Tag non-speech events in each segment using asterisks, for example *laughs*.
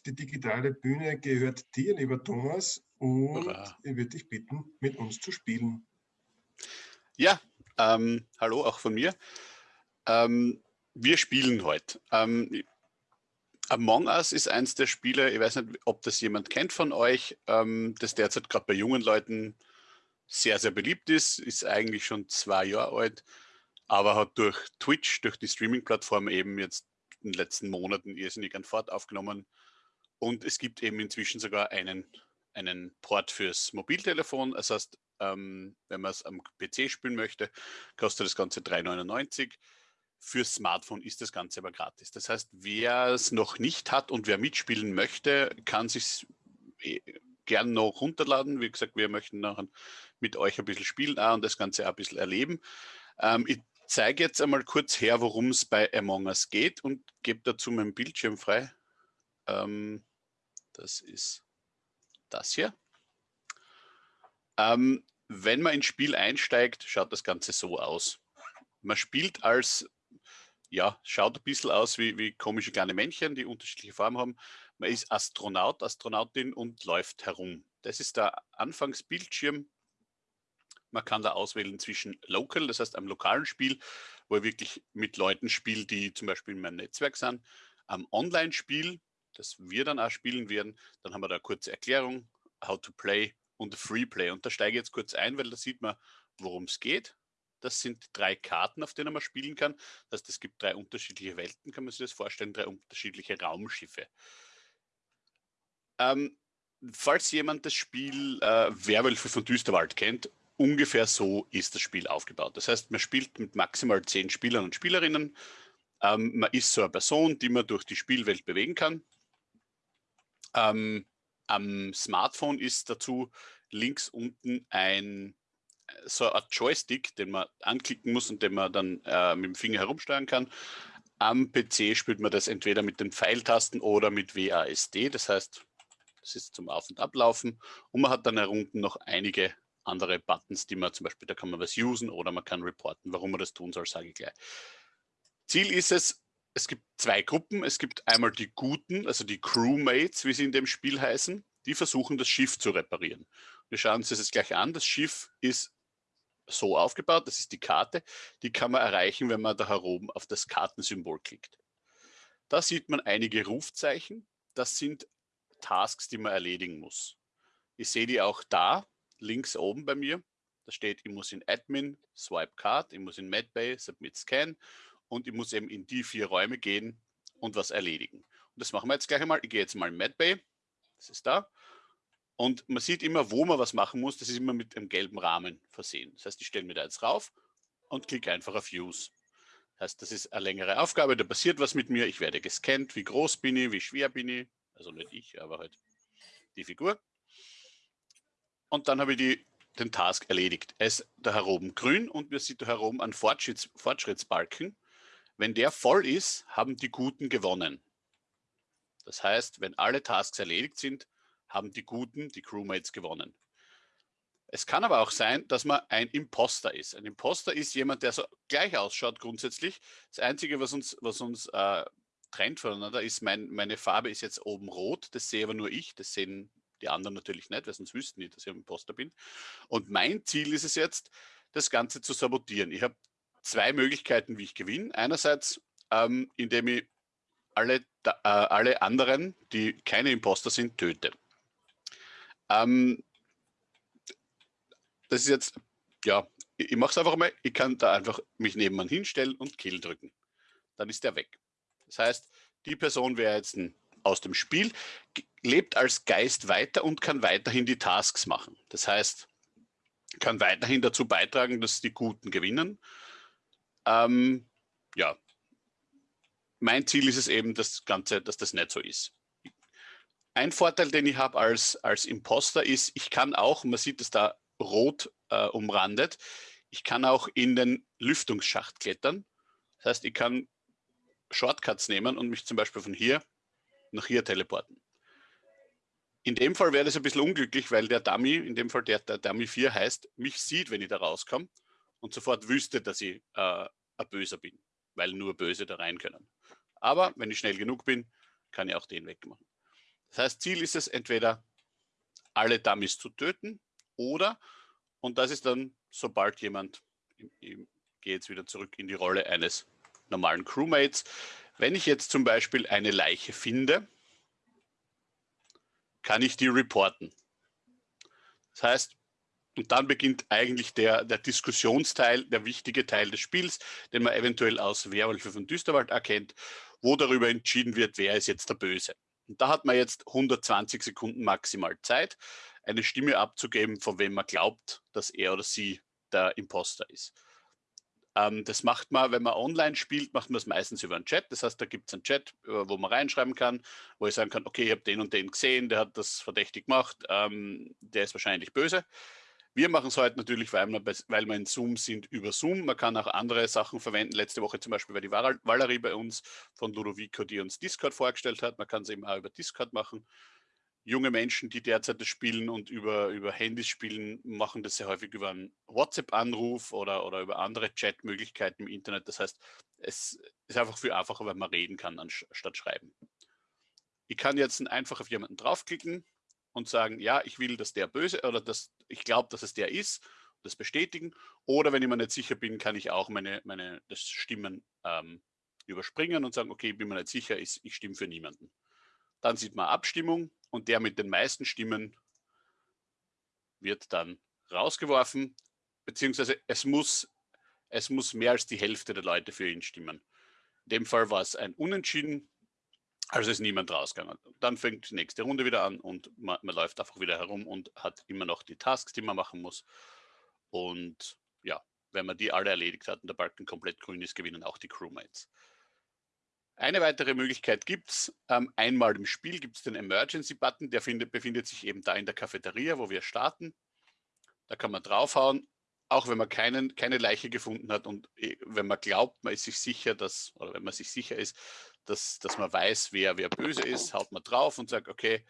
Zeit. Die digitale Bühne gehört dir, lieber Thomas, und Hurra. ich würde dich bitten, mit uns zu spielen. Ja, ähm, hallo auch von mir. Ähm, wir spielen heute. Ähm, Among Us ist eins der Spiele, ich weiß nicht, ob das jemand kennt von euch, ähm, das derzeit gerade bei jungen Leuten sehr, sehr beliebt ist, ist eigentlich schon zwei Jahre alt, aber hat durch Twitch, durch die Streaming-Plattform eben jetzt in den letzten Monaten irrsinnig an Fahrt aufgenommen. Und es gibt eben inzwischen sogar einen, einen Port fürs Mobiltelefon. Das heißt, ähm, wenn man es am PC spielen möchte, kostet das Ganze 3,99. Fürs Smartphone ist das Ganze aber gratis. Das heißt, wer es noch nicht hat und wer mitspielen möchte, kann sich eh, gern noch runterladen. Wie gesagt, wir möchten nachher mit euch ein bisschen spielen und das Ganze auch ein bisschen erleben. Ähm, ich zeige jetzt einmal kurz her, worum es bei Among Us geht und gebe dazu meinen Bildschirm frei. Ähm, das ist das hier. Ähm, wenn man ins Spiel einsteigt, schaut das Ganze so aus. Man spielt als, ja, schaut ein bisschen aus wie, wie komische kleine Männchen, die unterschiedliche Farben haben. Man ist Astronaut, Astronautin und läuft herum. Das ist der Anfangsbildschirm man kann da auswählen zwischen Local, das heißt am lokalen Spiel, wo ich wirklich mit Leuten spiele, die zum Beispiel in meinem Netzwerk sind, am Online-Spiel, das wir dann auch spielen werden. Dann haben wir da eine kurze Erklärung, how to play und Free Play. Und da steige ich jetzt kurz ein, weil da sieht man, worum es geht. Das sind drei Karten, auf denen man spielen kann. Das heißt, es gibt drei unterschiedliche Welten, kann man sich das vorstellen, drei unterschiedliche Raumschiffe. Ähm, falls jemand das Spiel äh, Werwölfe von Düsterwald kennt, ungefähr so ist das Spiel aufgebaut. Das heißt, man spielt mit maximal zehn Spielern und Spielerinnen. Ähm, man ist so eine Person, die man durch die Spielwelt bewegen kann. Ähm, am Smartphone ist dazu links unten ein so eine Joystick, den man anklicken muss und den man dann äh, mit dem Finger herumsteuern kann. Am PC spielt man das entweder mit den Pfeiltasten oder mit WASD, das heißt, das ist zum Auf- und Ablaufen. Und man hat dann herunten noch einige andere Buttons, die man zum Beispiel, da kann man was usen oder man kann reporten. Warum man das tun soll, sage ich gleich. Ziel ist es, es gibt zwei Gruppen. Es gibt einmal die Guten, also die Crewmates, wie sie in dem Spiel heißen. Die versuchen, das Schiff zu reparieren. Wir schauen uns das jetzt gleich an. Das Schiff ist so aufgebaut, das ist die Karte. Die kann man erreichen, wenn man da heroben auf das Kartensymbol klickt. Da sieht man einige Rufzeichen. Das sind Tasks, die man erledigen muss. Ich sehe die auch da links oben bei mir. Da steht, ich muss in Admin, Swipe Card, ich muss in MedBay, Submit Scan und ich muss eben in die vier Räume gehen und was erledigen. Und das machen wir jetzt gleich einmal. Ich gehe jetzt mal in MedBay, das ist da. Und man sieht immer, wo man was machen muss. Das ist immer mit einem gelben Rahmen versehen. Das heißt, ich stelle mir da jetzt rauf und klicke einfach auf Use. Das heißt, das ist eine längere Aufgabe, da passiert was mit mir. Ich werde gescannt, wie groß bin ich, wie schwer bin ich. Also nicht ich, aber halt die Figur und dann habe ich die, den Task erledigt. Es ist da heroben grün und wir sehen da heroben einen Fortschritts, Fortschrittsbalken. Wenn der voll ist, haben die Guten gewonnen. Das heißt, wenn alle Tasks erledigt sind, haben die Guten, die Crewmates gewonnen. Es kann aber auch sein, dass man ein Imposter ist. Ein Imposter ist jemand, der so gleich ausschaut grundsätzlich. Das Einzige, was uns, was uns äh, trennt voneinander, ist, mein, meine Farbe ist jetzt oben rot. Das sehe aber nur ich. Das sehen die anderen natürlich nicht, weil sonst wüssten die, dass ich ein Imposter bin. Und mein Ziel ist es jetzt, das Ganze zu sabotieren. Ich habe zwei Möglichkeiten, wie ich gewinne. Einerseits, ähm, indem ich alle, äh, alle anderen, die keine Imposter sind, töte. Ähm, das ist jetzt, ja, ich, ich mache es einfach mal, ich kann da einfach mich nebenan hinstellen und Kill drücken. Dann ist der weg. Das heißt, die Person wäre jetzt ein aus dem Spiel, lebt als Geist weiter und kann weiterhin die Tasks machen. Das heißt, kann weiterhin dazu beitragen, dass die Guten gewinnen. Ähm, ja, mein Ziel ist es eben, das Ganze, dass das nicht so ist. Ein Vorteil, den ich habe als, als Imposter ist, ich kann auch, man sieht es da rot äh, umrandet, ich kann auch in den Lüftungsschacht klettern. Das heißt, ich kann Shortcuts nehmen und mich zum Beispiel von hier nach hier teleporten. In dem Fall wäre das ein bisschen unglücklich, weil der Dummy, in dem Fall der, der Dummy 4 heißt, mich sieht, wenn ich da rauskomme und sofort wüsste, dass ich äh, ein Böser bin, weil nur Böse da rein können. Aber wenn ich schnell genug bin, kann ich auch den wegmachen. Das heißt, Ziel ist es entweder, alle Dummies zu töten oder, und das ist dann, sobald jemand, ich gehe jetzt wieder zurück in die Rolle eines normalen Crewmates, wenn ich jetzt zum Beispiel eine Leiche finde, kann ich die reporten. Das heißt, und dann beginnt eigentlich der, der Diskussionsteil, der wichtige Teil des Spiels, den man eventuell aus Werwölfe von Düsterwald erkennt, wo darüber entschieden wird, wer ist jetzt der Böse. Und da hat man jetzt 120 Sekunden maximal Zeit, eine Stimme abzugeben, von wem man glaubt, dass er oder sie der Imposter ist. Ähm, das macht man, wenn man online spielt, macht man es meistens über einen Chat. Das heißt, da gibt es einen Chat, äh, wo man reinschreiben kann, wo ich sagen kann, okay, ich habe den und den gesehen, der hat das verdächtig gemacht, ähm, der ist wahrscheinlich böse. Wir machen es heute natürlich, weil wir, weil wir in Zoom sind, über Zoom. Man kann auch andere Sachen verwenden. Letzte Woche zum Beispiel war die Valerie bei uns von Ludovico, die uns Discord vorgestellt hat. Man kann es eben auch über Discord machen. Junge Menschen, die derzeit das spielen und über, über Handys spielen, machen das sehr häufig über einen WhatsApp-Anruf oder, oder über andere Chat-Möglichkeiten im Internet. Das heißt, es ist einfach viel einfacher, wenn man reden kann, anstatt schreiben. Ich kann jetzt einfach auf jemanden draufklicken, und sagen, ja, ich will, dass der böse oder dass ich glaube, dass es der ist, das bestätigen. Oder wenn ich mir nicht sicher bin, kann ich auch meine, meine das Stimmen ähm, überspringen und sagen, okay, bin mir nicht sicher, ich, ich stimme für niemanden. Dann sieht man Abstimmung und der mit den meisten Stimmen wird dann rausgeworfen, beziehungsweise es muss, es muss mehr als die Hälfte der Leute für ihn stimmen. In dem Fall war es ein Unentschieden, also ist niemand rausgegangen. Dann fängt die nächste Runde wieder an und man, man, läuft einfach wieder herum und hat immer noch die Tasks, die man machen muss. Und ja, wenn man die alle erledigt hat und der Balken komplett grün ist, gewinnen auch die Crewmates. Eine weitere Möglichkeit gibt es. Ähm, einmal im Spiel gibt es den Emergency-Button, der findet, befindet sich eben da in der Cafeteria, wo wir starten. Da kann man draufhauen, auch wenn man keinen, keine Leiche gefunden hat und äh, wenn man glaubt, man ist sich sicher, dass, oder wenn man sich sicher ist, dass, dass man weiß, wer, wer böse ist, haut man drauf und sagt, okay,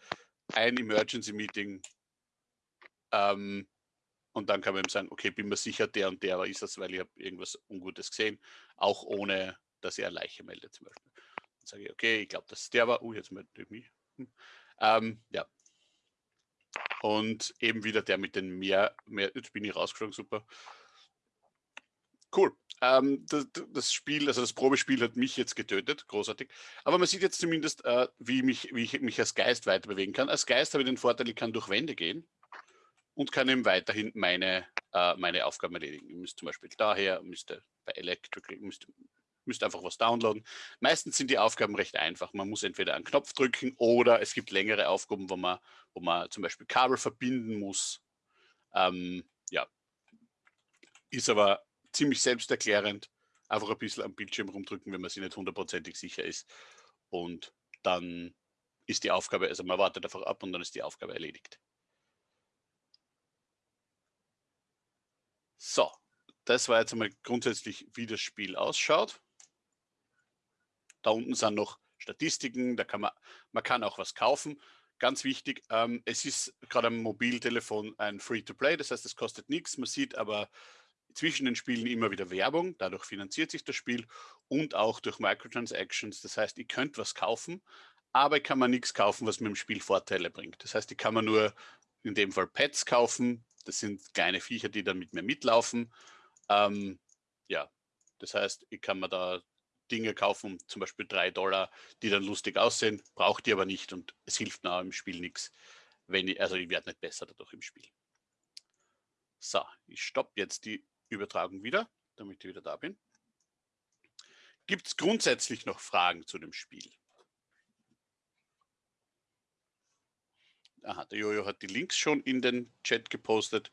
ein Emergency Meeting. Ähm, und dann kann man eben sagen, okay, bin mir sicher, der und der ist das, weil ich habe irgendwas Ungutes gesehen, auch ohne, dass er Leiche meldet zum Beispiel. Dann sage ich, okay, ich glaube, dass der war. Uh, jetzt meldet mich. Hm. Ähm, ja. Und eben wieder der mit den mehr, mehr jetzt bin ich rausgeflogen, super. Cool. Ähm, das, das, Spiel, also das Probespiel hat mich jetzt getötet, großartig. Aber man sieht jetzt zumindest, äh, wie, mich, wie ich mich als Geist weiter bewegen kann. Als Geist habe ich den Vorteil, ich kann durch Wände gehen und kann eben weiterhin meine, äh, meine Aufgaben erledigen. Ich müsste zum Beispiel daher, müsste bei Electrical, müsste, müsste einfach was downloaden. Meistens sind die Aufgaben recht einfach. Man muss entweder einen Knopf drücken oder es gibt längere Aufgaben, wo man, wo man zum Beispiel Kabel verbinden muss. Ähm, ja, ist aber ziemlich selbsterklärend. Einfach ein bisschen am Bildschirm rumdrücken, wenn man sich nicht hundertprozentig sicher ist. Und dann ist die Aufgabe, also man wartet einfach ab und dann ist die Aufgabe erledigt. So, das war jetzt einmal grundsätzlich, wie das Spiel ausschaut. Da unten sind noch Statistiken, da kann man, man kann auch was kaufen. Ganz wichtig, ähm, es ist gerade am Mobiltelefon ein Free-to-Play, das heißt, es kostet nichts. Man sieht aber zwischen den Spielen immer wieder Werbung, dadurch finanziert sich das Spiel und auch durch Microtransactions. Das heißt, ich könnte was kaufen, aber kann mir nichts kaufen, was mir im Spiel Vorteile bringt. Das heißt, ich kann mir nur in dem Fall Pets kaufen. Das sind kleine Viecher, die dann mit mir mitlaufen. Ähm, ja, das heißt, ich kann mir da Dinge kaufen, zum Beispiel drei Dollar, die dann lustig aussehen, braucht die aber nicht und es hilft mir im Spiel nichts. Wenn ich, also ich werde nicht besser dadurch im Spiel. So, ich stoppe jetzt die Übertragung wieder, damit ich wieder da bin. Gibt es grundsätzlich noch Fragen zu dem Spiel? Aha, der Jojo hat die Links schon in den Chat gepostet.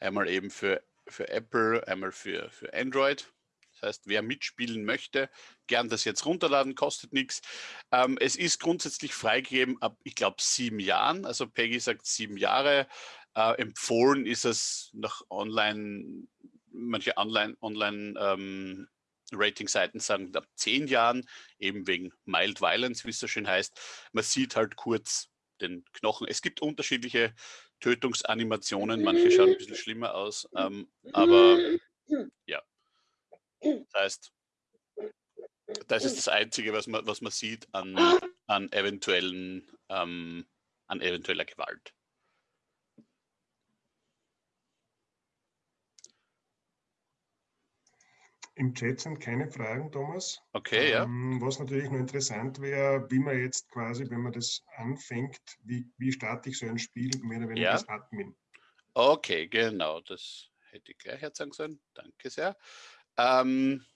Einmal eben für, für Apple, einmal für, für Android. Das heißt, wer mitspielen möchte, gern das jetzt runterladen, kostet nichts. Ähm, es ist grundsätzlich freigegeben ab, ich glaube, sieben Jahren. Also Peggy sagt sieben Jahre. Äh, empfohlen ist es nach Online manche Online, Online ähm, sagen ab zehn Jahren, eben wegen Mild Violence, wie es so schön heißt. Man sieht halt kurz den Knochen. Es gibt unterschiedliche Tötungsanimationen, manche schauen ein bisschen schlimmer aus, ähm, aber ja. Das heißt, das ist das Einzige, was man, was man sieht an, an eventuellen ähm, an eventueller Gewalt. Im Chat sind keine Fragen, Thomas. Okay, ähm, ja. Was natürlich nur interessant wäre, wie man jetzt quasi, wenn man das anfängt, wie, wie starte ich so ein Spiel mehr oder weniger ja. als Admin? Okay, genau, das hätte ich gleich jetzt sagen sollen. Danke sehr. Ähm,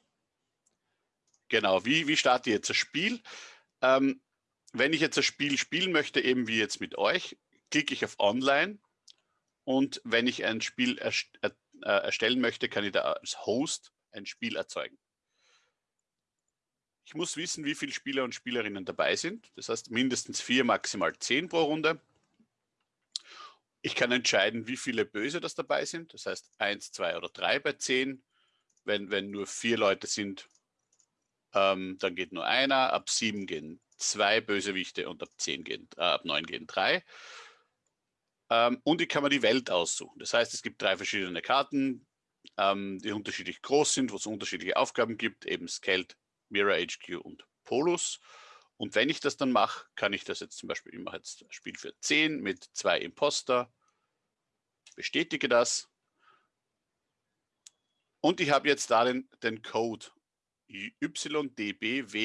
genau, wie, wie starte ich jetzt das Spiel? Ähm, wenn ich jetzt das Spiel spielen möchte, eben wie jetzt mit euch, klicke ich auf Online und wenn ich ein Spiel erst, äh, erstellen möchte, kann ich da als Host ein Spiel erzeugen. Ich muss wissen, wie viele Spieler und Spielerinnen dabei sind. Das heißt mindestens vier, maximal zehn pro Runde. Ich kann entscheiden, wie viele Böse das dabei sind. Das heißt eins, zwei oder drei bei zehn. Wenn, wenn nur vier Leute sind, ähm, dann geht nur einer. Ab sieben gehen zwei Bösewichte und ab zehn gehen, äh, ab neun gehen drei. Ähm, und ich kann mir die Welt aussuchen. Das heißt, es gibt drei verschiedene Karten ähm, die unterschiedlich groß sind, wo es unterschiedliche Aufgaben gibt, eben Skeld, Mirror HQ und Polus. Und wenn ich das dann mache, kann ich das jetzt zum Beispiel, ich mache jetzt Spiel für 10 mit zwei Imposter, bestätige das. Und ich habe jetzt da den, den Code YDBWFF.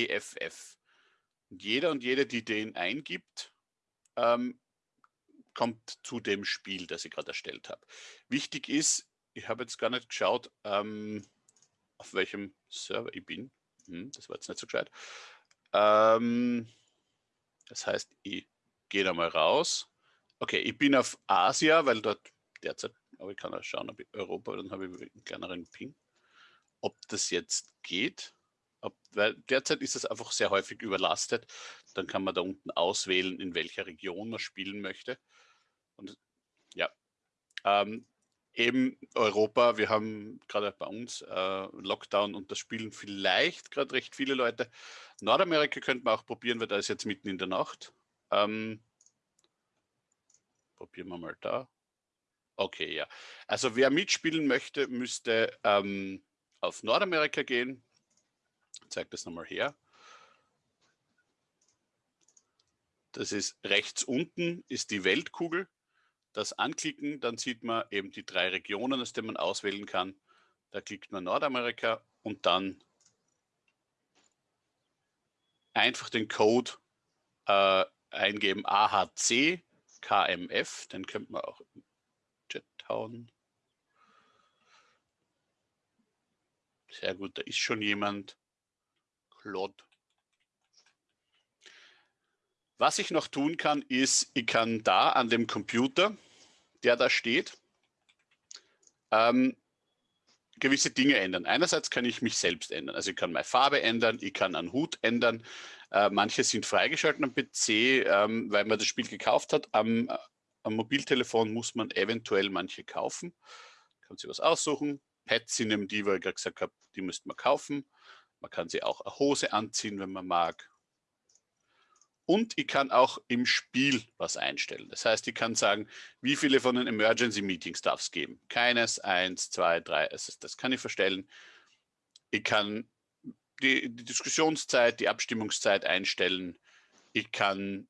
Und jeder und jede, die den eingibt, ähm, kommt zu dem Spiel, das ich gerade erstellt habe. Wichtig ist, ich habe jetzt gar nicht geschaut, ähm, auf welchem Server ich bin. Hm, das war jetzt nicht so gescheit. Ähm, das heißt, ich gehe da mal raus. Okay, ich bin auf Asia, weil dort derzeit, aber ich kann auch schauen, ob ich Europa, dann habe ich einen kleineren Ping. Ob das jetzt geht, ob, weil derzeit ist es einfach sehr häufig überlastet. Dann kann man da unten auswählen, in welcher Region man spielen möchte. Und ja, ähm, eben Europa, wir haben gerade bei uns äh, Lockdown und das spielen vielleicht gerade recht viele Leute. Nordamerika könnte man auch probieren, weil da ist jetzt mitten in der Nacht. Ähm, probieren wir mal da. Okay, ja. Also wer mitspielen möchte, müsste ähm, auf Nordamerika gehen. Ich zeige das nochmal her. Das ist rechts unten, ist die Weltkugel das anklicken, dann sieht man eben die drei Regionen, aus denen man auswählen kann. Da klickt man Nordamerika und dann einfach den Code äh, eingeben AHC KMF, den könnte man auch im Chat hauen. Sehr gut, da ist schon jemand. Claude. Was ich noch tun kann, ist, ich kann da an dem Computer, der da steht, ähm, gewisse Dinge ändern. Einerseits kann ich mich selbst ändern. Also ich kann meine Farbe ändern, ich kann einen Hut ändern. Äh, manche sind freigeschaltet am PC, ähm, weil man das Spiel gekauft hat. Am, äh, am, Mobiltelefon muss man eventuell manche kaufen. Kann sich was aussuchen. Pads sind eben die, wo ich gerade gesagt habe, die müsste man kaufen. Man kann sie auch eine Hose anziehen, wenn man mag. Und ich kann auch im Spiel was einstellen. Das heißt, ich kann sagen, wie viele von den Emergency Meetings darf es geben. Keines, eins, zwei, drei. Also das kann ich verstellen. Ich kann die, die Diskussionszeit, die Abstimmungszeit einstellen. Ich kann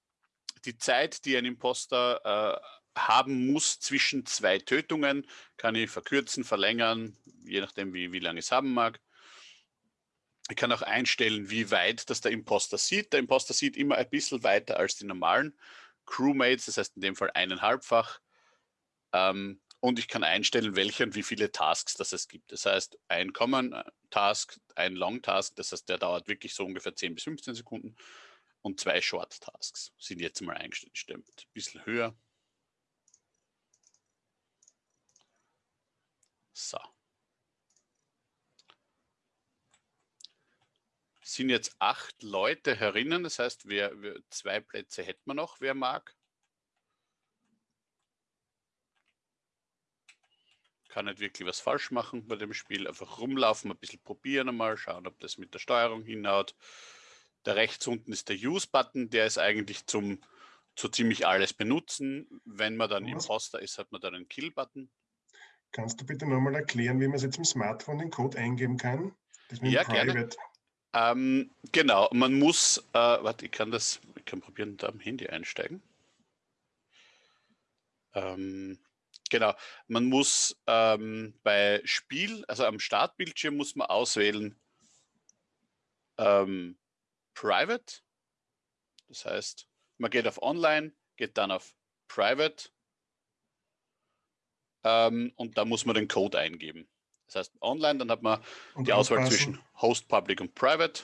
die Zeit, die ein Imposter äh, haben muss zwischen zwei Tötungen, kann ich verkürzen, verlängern, je nachdem, wie, wie lange es haben mag. Ich kann auch einstellen, wie weit das der Imposter sieht. Der Imposter sieht immer ein bisschen weiter als die normalen Crewmates, das heißt in dem Fall eineinhalbfach. Ähm, und ich kann einstellen, welche und wie viele Tasks das es gibt. Das heißt, ein Common äh, Task, ein Long Task, das heißt, der dauert wirklich so ungefähr 10 bis 15 Sekunden. Und zwei Short Tasks sind jetzt mal eingestellt. Ein bisschen höher. So. Sind jetzt acht Leute herinnen. Das heißt, wer, wer, zwei Plätze hätten wir noch, wer mag. Kann nicht wirklich was falsch machen bei dem Spiel. Einfach rumlaufen, ein bisschen probieren einmal, schauen, ob das mit der Steuerung hinhaut. Da rechts unten ist der Use-Button, der ist eigentlich zum so ziemlich alles benutzen. Wenn man dann was? Imposter ist, hat man dann einen Kill-Button. Kannst du bitte nochmal erklären, wie man jetzt im Smartphone den Code eingeben kann? ja, gerne. Ähm, genau, man muss, äh, warte, ich kann das, ich kann probieren, da am Handy einsteigen. Ähm, genau, man muss ähm, bei Spiel, also am Startbildschirm muss man auswählen ähm, Private. Das heißt, man geht auf Online, geht dann auf Private ähm, und da muss man den Code eingeben. Das heißt, online, dann hat man und die Auswahl zwischen Host, Public und Private.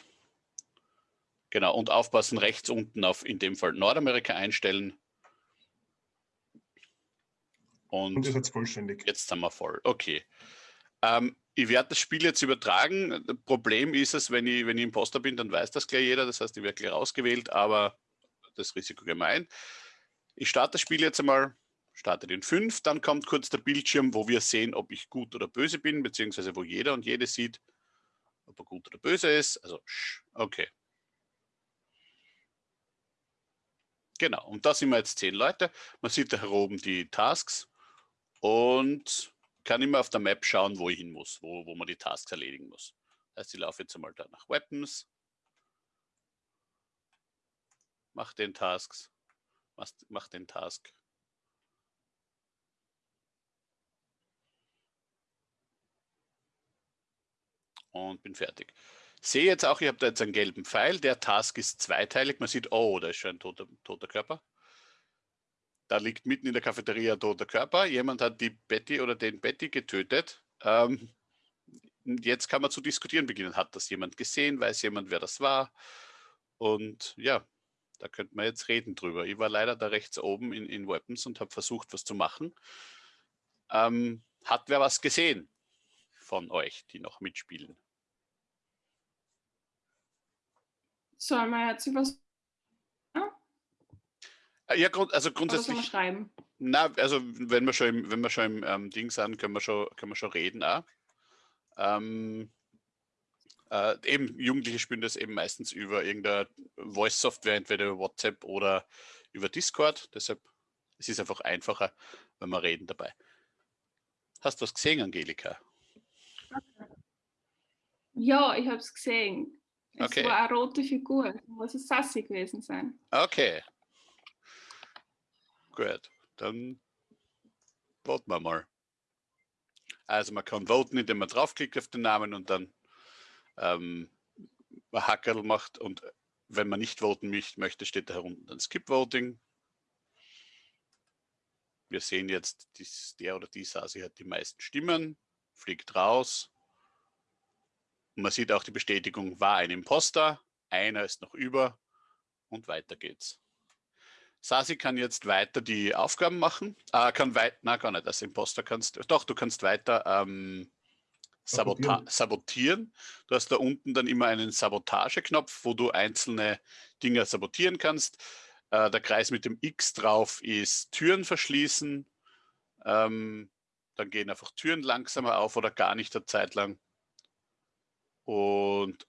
Genau, und aufpassen, rechts unten auf in dem Fall Nordamerika einstellen. Und, und ist jetzt vollständig. Jetzt sind wir voll. Okay. Ähm, ich werde das Spiel jetzt übertragen. Das Problem ist es, wenn ich, wenn ich Imposter bin, dann weiß das gleich jeder. Das heißt, ich werde gleich rausgewählt, aber das Risiko gemein. Ich starte das Spiel jetzt einmal starte den 5, dann kommt kurz der Bildschirm, wo wir sehen, ob ich gut oder böse bin, beziehungsweise wo jeder und jede sieht, ob er gut oder böse ist. Also, okay. Genau, und da sind wir jetzt zehn Leute. Man sieht da oben die Tasks und kann immer auf der Map schauen, wo ich hin muss, wo, wo man die Tasks erledigen muss. Das heißt, ich laufe jetzt einmal da nach Weapons, mache den Tasks, mach den Task und bin fertig. Sehe jetzt auch, ich habe da jetzt einen gelben Pfeil. Der Task ist zweiteilig. Man sieht, oh, da ist schon ein toter, toter Körper. Da liegt mitten in der Cafeteria ein toter Körper. Jemand hat die Betty oder den Betty getötet. Ähm, jetzt kann man zu diskutieren beginnen. Hat das jemand gesehen? Weiß jemand, wer das war? Und ja, da könnte man jetzt reden drüber. Ich war leider da rechts oben in, in Weapons und habe versucht, was zu machen. Ähm, hat wer was gesehen von euch, die noch mitspielen? Soll man jetzt über äh, ja, also grundsätzlich. Schreiben? Na, also wenn wir schon im, wenn wir schon im ähm, Ding sind, können wir schon, können wir schon reden auch. Ähm, äh, eben Jugendliche spielen das eben meistens über irgendeine Voice-Software, entweder über WhatsApp oder über Discord. Deshalb es ist einfach einfacher, wenn wir reden dabei. Hast du was gesehen, Angelika? Ja, ich habe es gesehen. Es okay. war eine rote Figur, muss es Sassi gewesen sein. Okay. Gut, dann voten wir mal. Also man kann voten, indem man draufklickt auf den Namen und dann ähm, ein Hackerl macht und wenn man nicht voten möchte, steht da herunten dann Skip Voting. Wir sehen jetzt, der oder die Sasi hat die meisten Stimmen, fliegt raus, und man sieht auch die Bestätigung, war ein Imposter, einer ist noch über und weiter geht's. Sasi kann jetzt weiter die Aufgaben machen, äh, kann weiter, na gar nicht, als Imposter kannst, doch, du kannst weiter ähm, sabotieren. sabotieren. Du hast da unten dann immer einen Sabotageknopf, wo du einzelne Dinge sabotieren kannst. Äh, der Kreis mit dem X drauf ist Türen verschließen. Ähm, dann gehen einfach Türen langsamer auf oder gar nicht eine Zeit lang. Und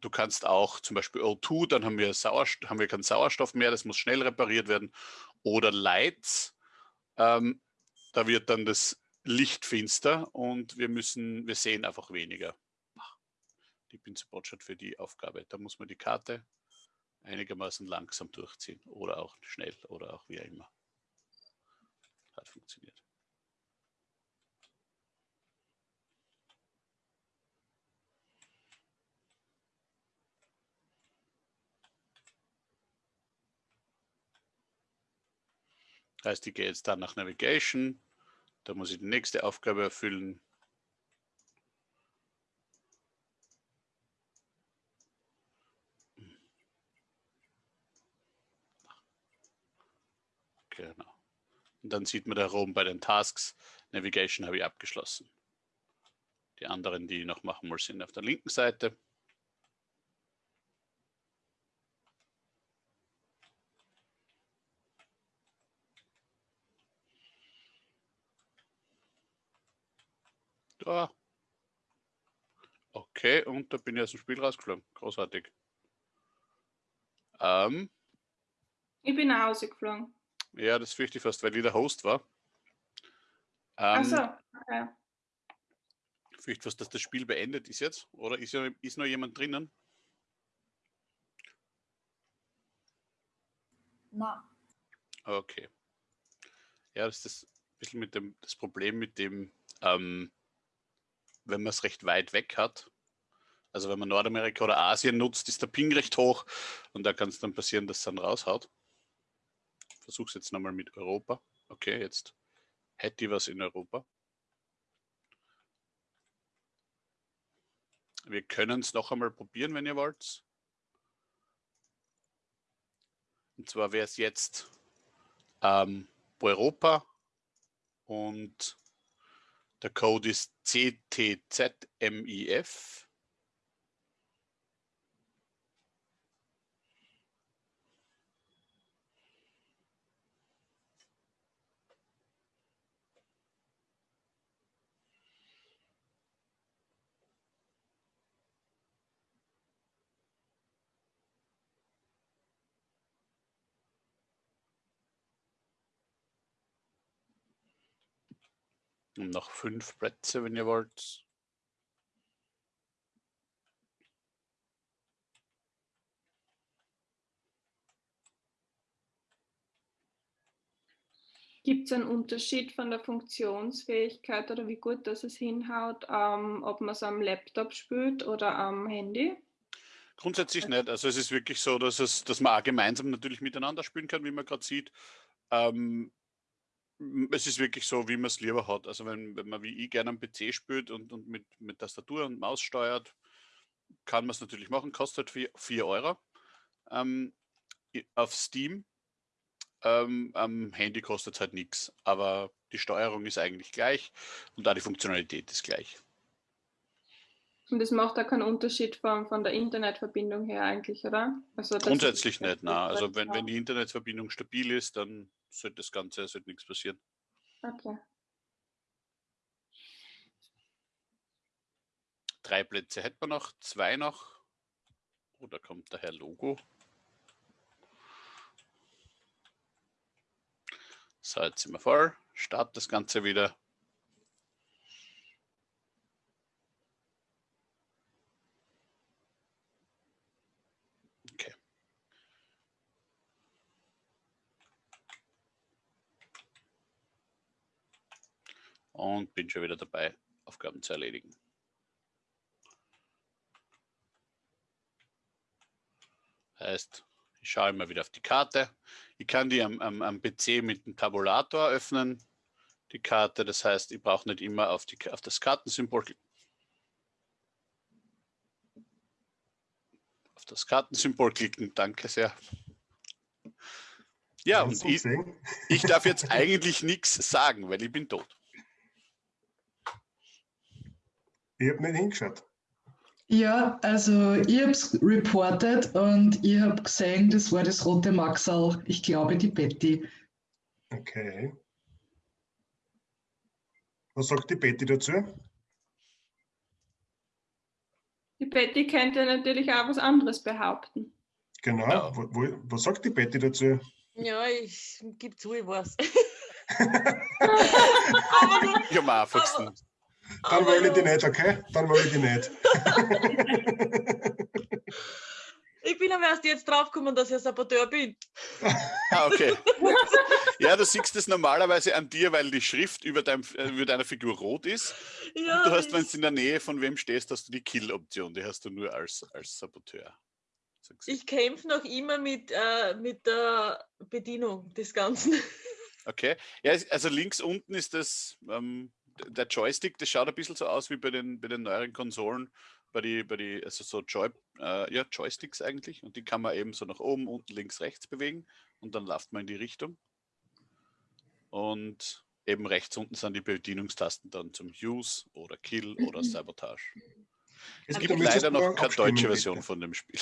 du kannst auch zum Beispiel O2, dann haben wir, Sauerstoff, haben wir keinen Sauerstoff mehr, das muss schnell repariert werden. Oder Lights, ähm, da wird dann das Licht finster und wir müssen, wir sehen einfach weniger. Die Pinselbotschat für die Aufgabe. Da muss man die Karte einigermaßen langsam durchziehen oder auch schnell oder auch wie immer. Hat funktioniert. Heißt, ich gehe jetzt dann nach Navigation. Da muss ich die nächste Aufgabe erfüllen. Genau. Und dann sieht man da oben bei den Tasks, Navigation habe ich abgeschlossen. Die anderen, die ich noch machen muss, sind auf der linken Seite. Da. Okay, und da bin ich aus dem Spiel rausgeflogen. Großartig. Ähm, ich bin nach Hause geflogen. Ja, das fürchte ich fast, weil ich der Host war. Ähm, Achso, okay. Ich fürchte fast, dass das Spiel beendet ist jetzt. Oder ist, ja, ist noch jemand drinnen? Nein. Okay. Ja, das ist ein bisschen mit dem, das Problem mit dem, ähm, wenn man es recht weit weg hat. Also wenn man Nordamerika oder Asien nutzt, ist der Ping recht hoch und da kann es dann passieren, dass es dann raushaut. Versuche es jetzt nochmal mit Europa. Okay, jetzt hätte ich was in Europa. Wir können es noch einmal probieren, wenn ihr wollt. Und zwar wäre es jetzt ähm, Europa und der Code ist CTZMIF. Und noch fünf Plätze, wenn ihr wollt. Gibt es einen Unterschied von der Funktionsfähigkeit oder wie gut das es hinhaut, ähm, ob man es am Laptop spielt oder am Handy? Grundsätzlich nicht. Also es ist wirklich so, dass, es, dass man auch gemeinsam natürlich miteinander spielen kann, wie man gerade sieht. Ähm, es ist wirklich so, wie man es lieber hat. Also wenn, wenn man wie ich gerne am PC spielt und, und mit, mit Tastatur und Maus steuert, kann man es natürlich machen, kostet 4 Euro ähm, auf Steam. Ähm, am Handy kostet es halt nichts, aber die Steuerung ist eigentlich gleich und auch die Funktionalität ist gleich. Und das macht da keinen Unterschied von, von der Internetverbindung her eigentlich, oder? Also Grundsätzlich nicht, nein. Also wenn, wenn die Internetverbindung stabil ist, dann sollte das Ganze, sollte nichts passieren. Okay. Drei Plätze hätten wir noch, zwei noch. Oh, da kommt der Herr Logo. So, jetzt sind wir voll. Start das Ganze wieder. und bin schon wieder dabei, Aufgaben zu erledigen. Heißt, ich schaue immer wieder auf die Karte. Ich kann die am, am, am PC mit dem Tabulator öffnen, die Karte. Das heißt, ich brauche nicht immer auf, die, auf das Kartensymbol auf das Kartensymbol klicken. Danke sehr. Ja, und ich, ich darf jetzt *laughs* eigentlich nichts sagen, weil ich bin tot. Ich habe nicht hingeschaut. Ja, also ich habe es reported und ich habe gesehen, das war das rote Maxal. Ich glaube, die Betty. Okay. Was sagt die Betty dazu? Die Betty könnte natürlich auch was anderes behaupten. Genau. Ja. Wo, wo, was sagt die Betty dazu? Ja, ich gebe zu, ich weiß. *laughs* ich am einfachsten. Dann Aber wollte ich die nicht, okay? Dann wollte ich die nicht. *laughs* ich bin aber erst jetzt draufgekommen, dass ich ein Saboteur bin. ah, okay. Ja, du siehst es normalerweise an dir, weil die Schrift über, dein, äh, über deiner Figur rot ist. Ja, du hast, wenn du in der Nähe von wem stehst, hast du die Kill-Option. Die hast du nur als, als Saboteur. Ich kämpfe noch immer mit, äh, mit der Bedienung des Ganzen. Okay. Ja, also links unten ist das ähm, der Joystick, das schaut ein bisschen so aus wie bei den, bei den neueren Konsolen, bei die, bei die, also so Joy, äh, ja, Joysticks eigentlich. Und die kann man eben so nach oben, unten, links, rechts bewegen und dann läuft man in die Richtung. Und eben rechts unten sind die Bedienungstasten dann zum Use oder Kill oder Sabotage. Es gibt leider noch keine deutsche Version von dem Spiel.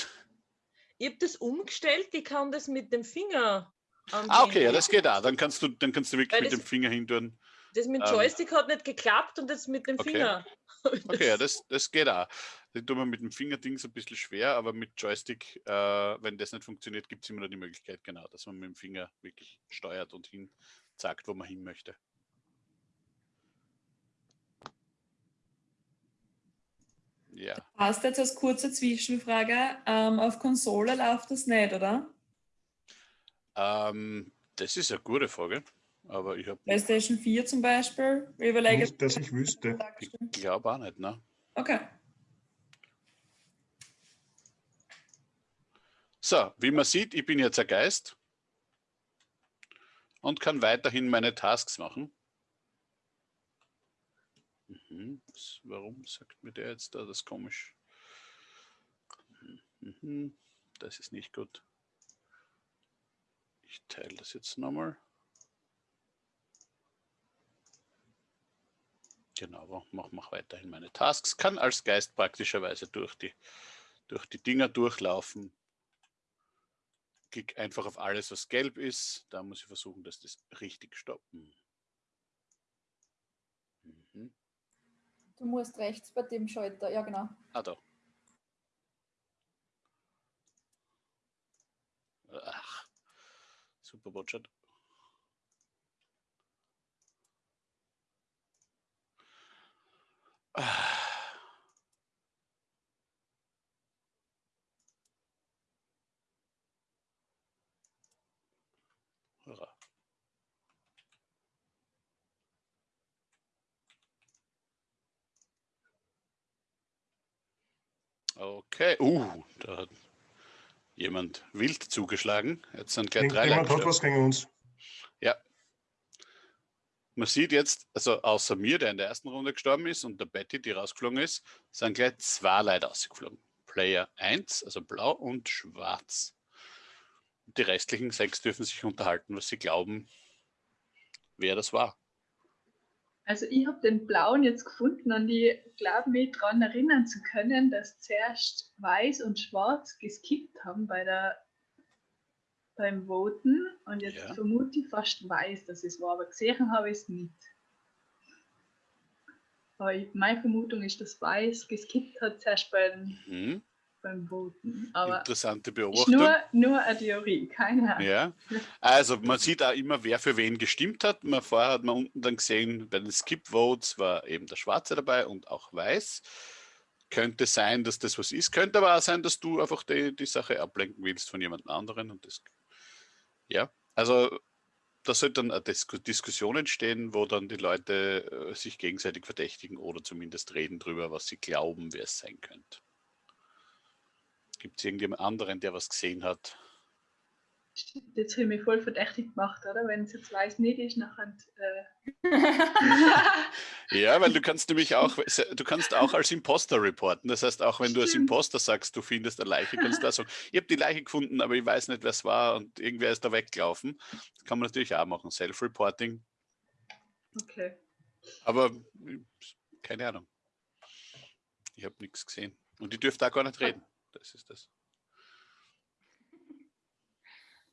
Ich habe das umgestellt, ich kann das mit dem Finger. Ah, okay, ja, das geht auch. Dann kannst du, dann kannst du wirklich Weil mit dem Finger hintun. Das mit dem ähm, Joystick ähm, hat nicht geklappt und jetzt mit dem okay. Finger. *laughs* Okay, ja, das, das geht auch. Das tut man mit dem Fingerding so ein bisschen schwer, aber mit Joystick, äh, wenn das nicht funktioniert, gibt es immer noch die Möglichkeit, genau, dass man mit dem Finger wirklich steuert und hin sagt, wo man hin möchte. Ja. Passt jetzt als kurze Zwischenfrage, ähm, auf Konsole läuft das nicht, oder? Ähm, das ist eine gute Frage. Aber ich habe. PlayStation 4 zum Beispiel? Ich überlege. Nicht, dass ich wüsste. Ich glaube auch nicht, ne? Okay. So, wie man sieht, ich bin jetzt ein Geist und kann weiterhin meine Tasks machen. Mhm. Warum sagt mir der jetzt da? Das ist komisch. Mhm. Das ist nicht gut. Ich teile das jetzt nochmal. Genau, mach, mach weiterhin meine Tasks. Kann als Geist praktischerweise durch die, durch die Dinger durchlaufen. Klick einfach auf alles, was gelb ist. Da muss ich versuchen, dass das richtig stoppen. Mhm. Du musst rechts bei dem Schalter, ja genau. Ah, da. Ach, super Botschaft. Okay, uh, da hat jemand wild zugeschlagen. Jetzt sind gleich drei Jemand hat was gegen uns. Ja. Man sieht jetzt, also außer mir, der in der ersten Runde gestorben ist, und der Betty, die rausgeflogen ist, sind gleich zwei Leute rausgeflogen. Player 1, also blau und schwarz. Die restlichen sechs dürfen sich unterhalten, was sie glauben, wer das war. Also ich habe den blauen jetzt gefunden und ich glaube mich daran erinnern zu können, dass zuerst weiß und schwarz geskippt haben bei der, beim Voten und jetzt ja. vermute ich fast weiß, dass es war, aber gesehen habe ich es nicht. Aber ich, meine Vermutung ist, dass weiß geskippt hat zuerst bei den mhm beim Voten. Aber Interessante Beobachtung. Nur, nur eine Theorie, keine Ahnung. Ja, also man sieht auch immer, wer für wen gestimmt hat. Man, vorher hat man unten dann gesehen, bei den Skip-Votes war eben der Schwarze dabei und auch Weiß. Könnte sein, dass das was ist. Könnte aber auch sein, dass du einfach die, die Sache ablenken willst von jemand anderen. Und das, ja, also da sollte dann eine Diskussion entstehen, wo dann die Leute äh, sich gegenseitig verdächtigen oder zumindest reden darüber, was sie glauben, wer es sein könnte. Gibt es irgendjemand anderen, der was gesehen hat? Jetzt habe ich mich voll verdächtig gemacht, oder? Wenn es jetzt weiß nicht ist, nachher. Äh *laughs* ja, weil du *laughs* kannst nämlich auch, du kannst auch als Imposter reporten. Das heißt, auch wenn du als Imposter sagst, du findest eine Leiche, kannst du auch sagen, *laughs* ich habe die Leiche gefunden, aber ich weiß nicht, wer es war und irgendwer ist da weggelaufen. Das kann man natürlich auch machen, Self-Reporting. Okay. Aber keine Ahnung. Ich habe nichts gesehen. Und ich dürfte da gar nicht reden. Das ist das.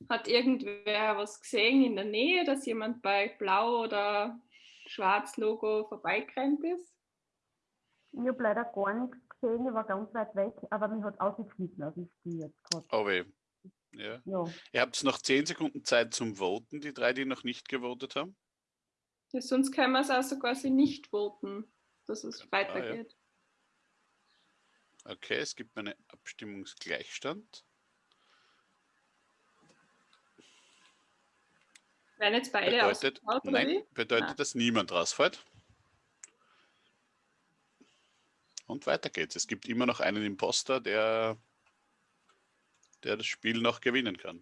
Hat irgendwer was gesehen in der Nähe, dass jemand bei Blau oder Schwarz Logo vorbeigerannt ist? Ich habe leider gar nichts gesehen, ich war ganz weit weg, aber mich hat ausgeschnitten aus dem Spiel jetzt gerade. Oh weh. Ja. ja. Ihr habt noch 10 Sekunden Zeit zum Voten, die drei, die noch nicht gewotet haben. Ja, sonst können wir es also quasi nicht voten, dass es weitergeht. Ah, ja. Okay, es gibt einen Abstimmungsgleichstand. Werden jetzt beide bedeutet, Nein, bedeutet, ah. dass niemand rausfällt. Und weiter geht's. Es gibt immer noch einen Imposter, der, der das Spiel noch gewinnen kann.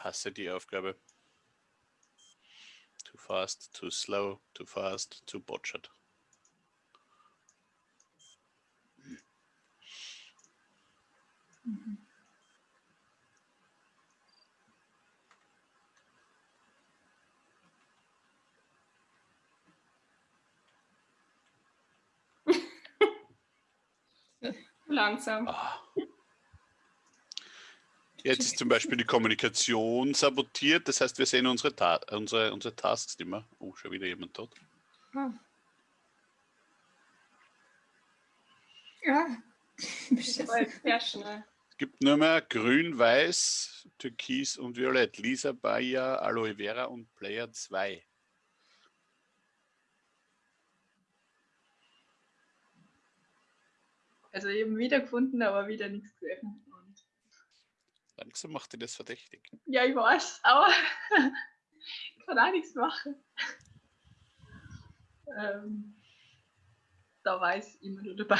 hasse die Aufgabe. Too fast, too slow, too fast, too botched. Mhm. *laughs* Langsam. Ah. Jetzt ist zum Beispiel die Kommunikation sabotiert, das heißt, wir sehen unsere, Ta unsere, unsere Tasks immer. Oh, schon wieder jemand tot. Hm. Ja, sehr schnell. Es gibt nur mehr Grün, Weiß, Türkis und Violett. Lisa, Bayer, Aloe Vera und Player 2. Also eben wiedergefunden, aber wieder nichts gesehen. Langsam macht ihr das verdächtig. ja, ich weiß, aber ich *laughs* kann auch nichts machen. ähm, da weiß immer nur dabei.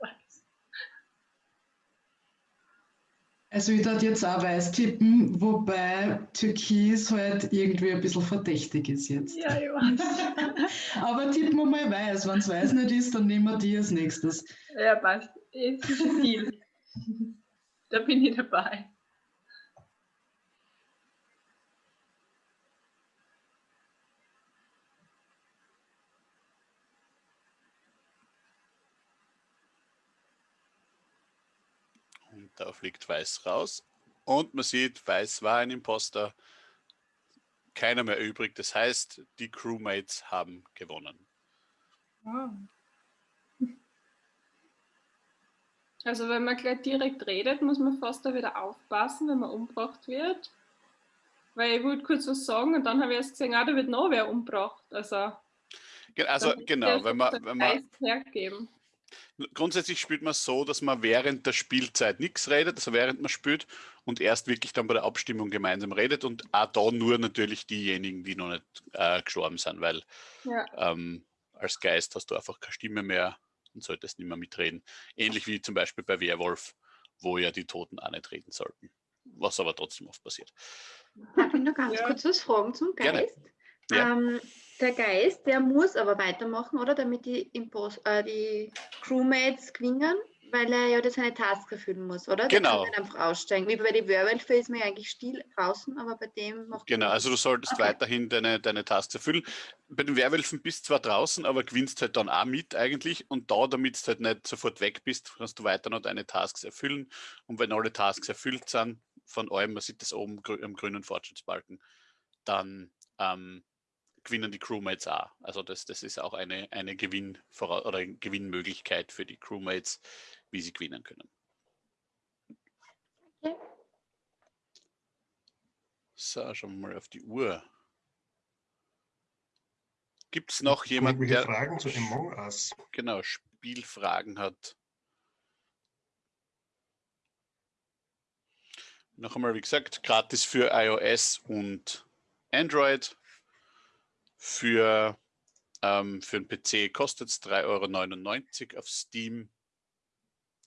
Weiß. Also ich würde jetzt auch weiß tippen, wobei Türkis halt irgendwie ein bisschen verdächtig ist jetzt. ja, ich weiß. *laughs* Aber tippen wir mal weiß. Wenn es weiß nicht ist, dann nehmen wir die als nächstes. ja, passt. Es ist Deal. Da bin ich dabei. Und da fliegt Weiß raus. Und man sieht, Weiß war ein Imposter. Keiner mehr übrig. Das heißt, die Crewmates haben gewonnen. Ah. Also wenn man gleich direkt redet, muss man fast da wieder aufpassen, wenn man umgebracht wird. Weil ich wollte kurz was sagen und dann habe ich erst gesehen, ah, da wird noch wer umgebracht. Also, Also genau, wenn man, wenn man Geist hergeben. grundsätzlich spielt man so, dass man während der Spielzeit nichts redet, also während man spielt und erst wirklich dann bei der Abstimmung gemeinsam redet und auch da nur natürlich diejenigen, die noch nicht äh, gestorben sind, weil Ja. ähm, als Geist hast du einfach keine Stimme mehr und solltest nicht mehr mitreden. Ähnlich wie zum Beispiel bei Werwolf, wo ja die Toten auch nicht reden sollten, was aber trotzdem oft passiert. Darf ich noch ganz Ja. kurz was fragen zum. Geist? Ja. Ähm, der Geist, der muss aber weitermachen, oder? Damit die, Impos äh, die Crewmates gewinnen, weil er ja das seine Task erfüllen muss, oder? Der Genau. kann nicht einfach aussteigen. Wie bei den Werwölfen ist man ja eigentlich still draußen, aber bei dem macht Genau, also du solltest Okay. weiterhin deine, deine Tasks erfüllen. Bei den Werwölfen bist du zwar draußen, aber gewinnst halt dann auch mit eigentlich. Und da, damit du halt nicht sofort weg bist, kannst du weiter noch deine Tasks erfüllen. Und wenn alle Tasks erfüllt sind, von allem, man sieht das oben am grünen Fortschrittsbalken, dann ähm, gewinnen die Crewmates auch. Also das, das ist auch eine, eine Gewinn oder eine Gewinnmöglichkeit für die Crewmates, wie sie gewinnen können. Okay. So, schauen wir mal auf die Uhr. Gibt es noch jemanden, der Fragen zu Among Us? genau Spielfragen hat? Noch einmal, wie gesagt, gratis für iOS und Android. Für, ähm, für einen PC kostet es 3,99 Euro auf Steam.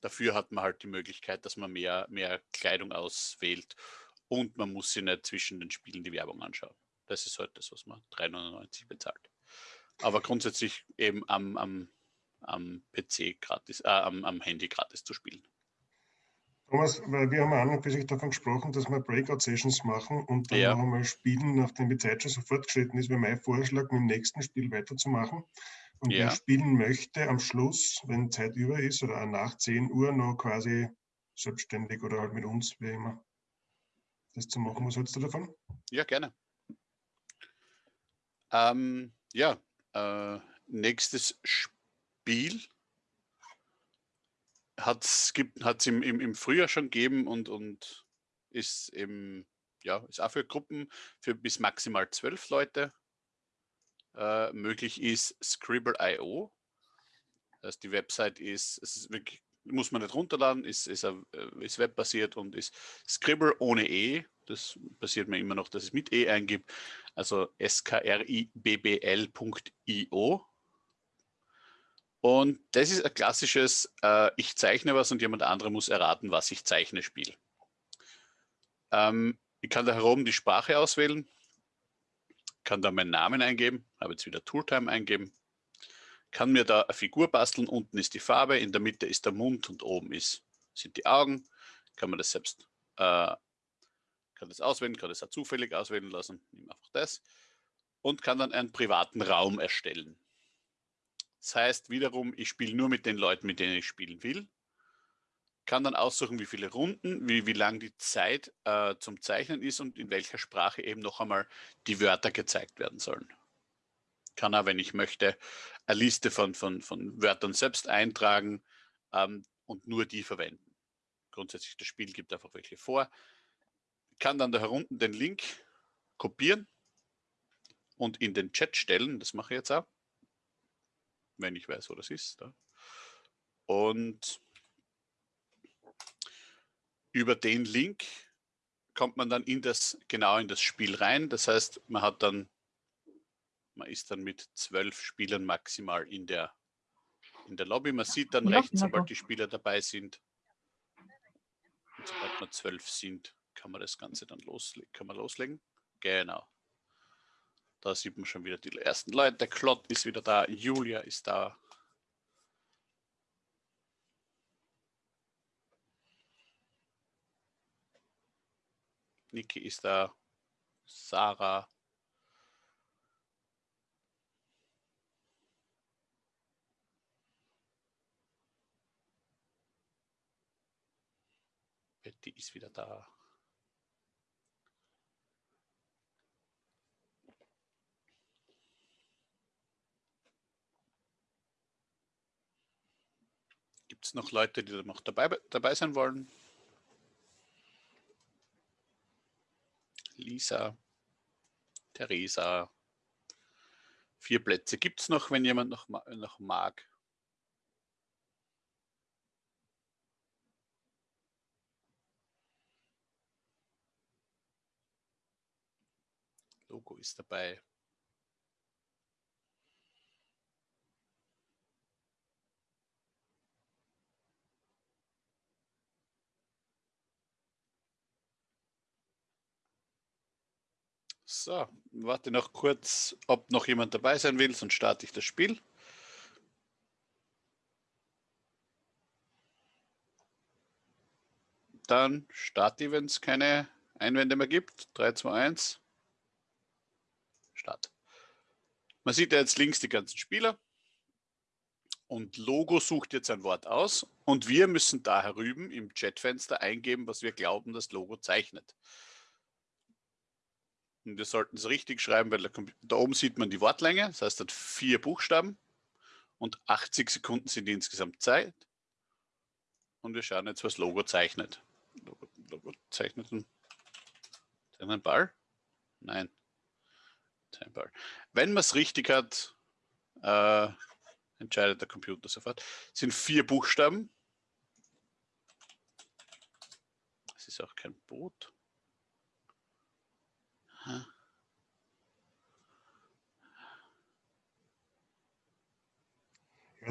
Dafür hat man halt die Möglichkeit, dass man mehr, mehr Kleidung auswählt und man muss sich nicht zwischen den Spielen die Werbung anschauen. Das ist halt das, was man 3,99 bezahlt. Aber grundsätzlich eben am, am, am PC gratis, äh, am, am Handy gratis zu spielen. Thomas, weil wir haben an und für sich davon gesprochen, dass wir Breakout-Sessions machen und dann Ja. noch einmal spielen, nachdem die Zeit schon so fortgeschritten ist, wäre mein Vorschlag, mit dem nächsten Spiel weiterzumachen. Und Ja. wer spielen möchte, am Schluss, wenn Zeit über ist oder nach 10 Uhr, noch quasi selbstständig oder halt mit uns, wie immer, das zu machen. Was hältst du davon? Ja, gerne. Ähm, ja, äh, nächstes Spiel hat es im, im, im Frühjahr schon gegeben und, und ist eben, ja, ist auch für Gruppen für bis maximal zwölf Leute äh, möglich ist Scribble.io. Also die Website ist, ist wirklich, muss man nicht runterladen, ist, ist, äh, ist webbasiert und ist Scribble ohne E. Das passiert mir immer noch, dass es mit E eingibt. Also skribbl.io. Und das ist ein klassisches, äh, ich zeichne was und jemand andere muss erraten, was ich zeichne, Spiel. Ähm, ich kann da herum die Sprache auswählen, kann da meinen Namen eingeben, habe jetzt wieder Tooltime eingeben, kann mir da eine Figur basteln, unten ist die Farbe, in der Mitte ist der Mund und oben ist, sind die Augen, kann man das selbst, äh, kann das auswählen, kann das auch zufällig auswählen lassen, nehme einfach das und kann dann einen privaten Raum erstellen. Das heißt wiederum, ich spiele nur mit den Leuten, mit denen ich spielen will. Kann dann aussuchen, wie viele Runden, wie, wie lang die Zeit äh, zum Zeichnen ist und in welcher Sprache eben noch einmal die Wörter gezeigt werden sollen. Kann auch, wenn ich möchte, eine Liste von, von, von Wörtern selbst eintragen ähm, und nur die verwenden. grundsätzlich das Spiel gibt einfach welche vor. Kann dann da herunten den Link kopieren und in den Chat stellen. Das mache ich jetzt auch, wenn ich weiß, wo das ist. Da. Und über den Link kommt man dann in das, genau in das Spiel rein. Das heißt, man hat dann, man ist dann mit zwölf Spielern maximal in der, in der Lobby. Man sieht dann rechts, sobald die Spieler dabei sind. Und sobald wir zwölf sind, kann man das Ganze dann loslegen. Kann man loslegen. Genau. Da sieht man schon wieder die ersten Leute. Der Klott ist wieder da. Julia ist da. Niki ist da. Sarah. Betty ist wieder da. Gibt es noch Leute, die noch dabei, dabei sein wollen? Lisa, Theresa. Vier Plätze gibt es noch, wenn jemand noch, noch mag. Logo ist dabei. So, warte noch kurz, ob noch jemand dabei sein will, sonst starte ich das Spiel. Dann starte ich, wenn es keine Einwände mehr gibt. 3, 2, 1. Start. Man sieht ja jetzt links die ganzen Spieler. Und Logo sucht jetzt ein Wort aus. Und wir müssen da herüben im Chatfenster eingeben, was wir glauben, das Logo zeichnet. Und wir sollten es richtig schreiben, weil da, oben sieht man die Wortlänge. Das heißt, hat vier Buchstaben und 80 Sekunden sind insgesamt Zeit. Und wir schauen jetzt, was Logo zeichnet. Logo, Logo zeichnet einen, einen Ball? Nein. Ein Ball. Wenn man es richtig hat, äh, entscheidet der Computer sofort. Es sind vier Buchstaben. Es ist auch kein Boot. Ja,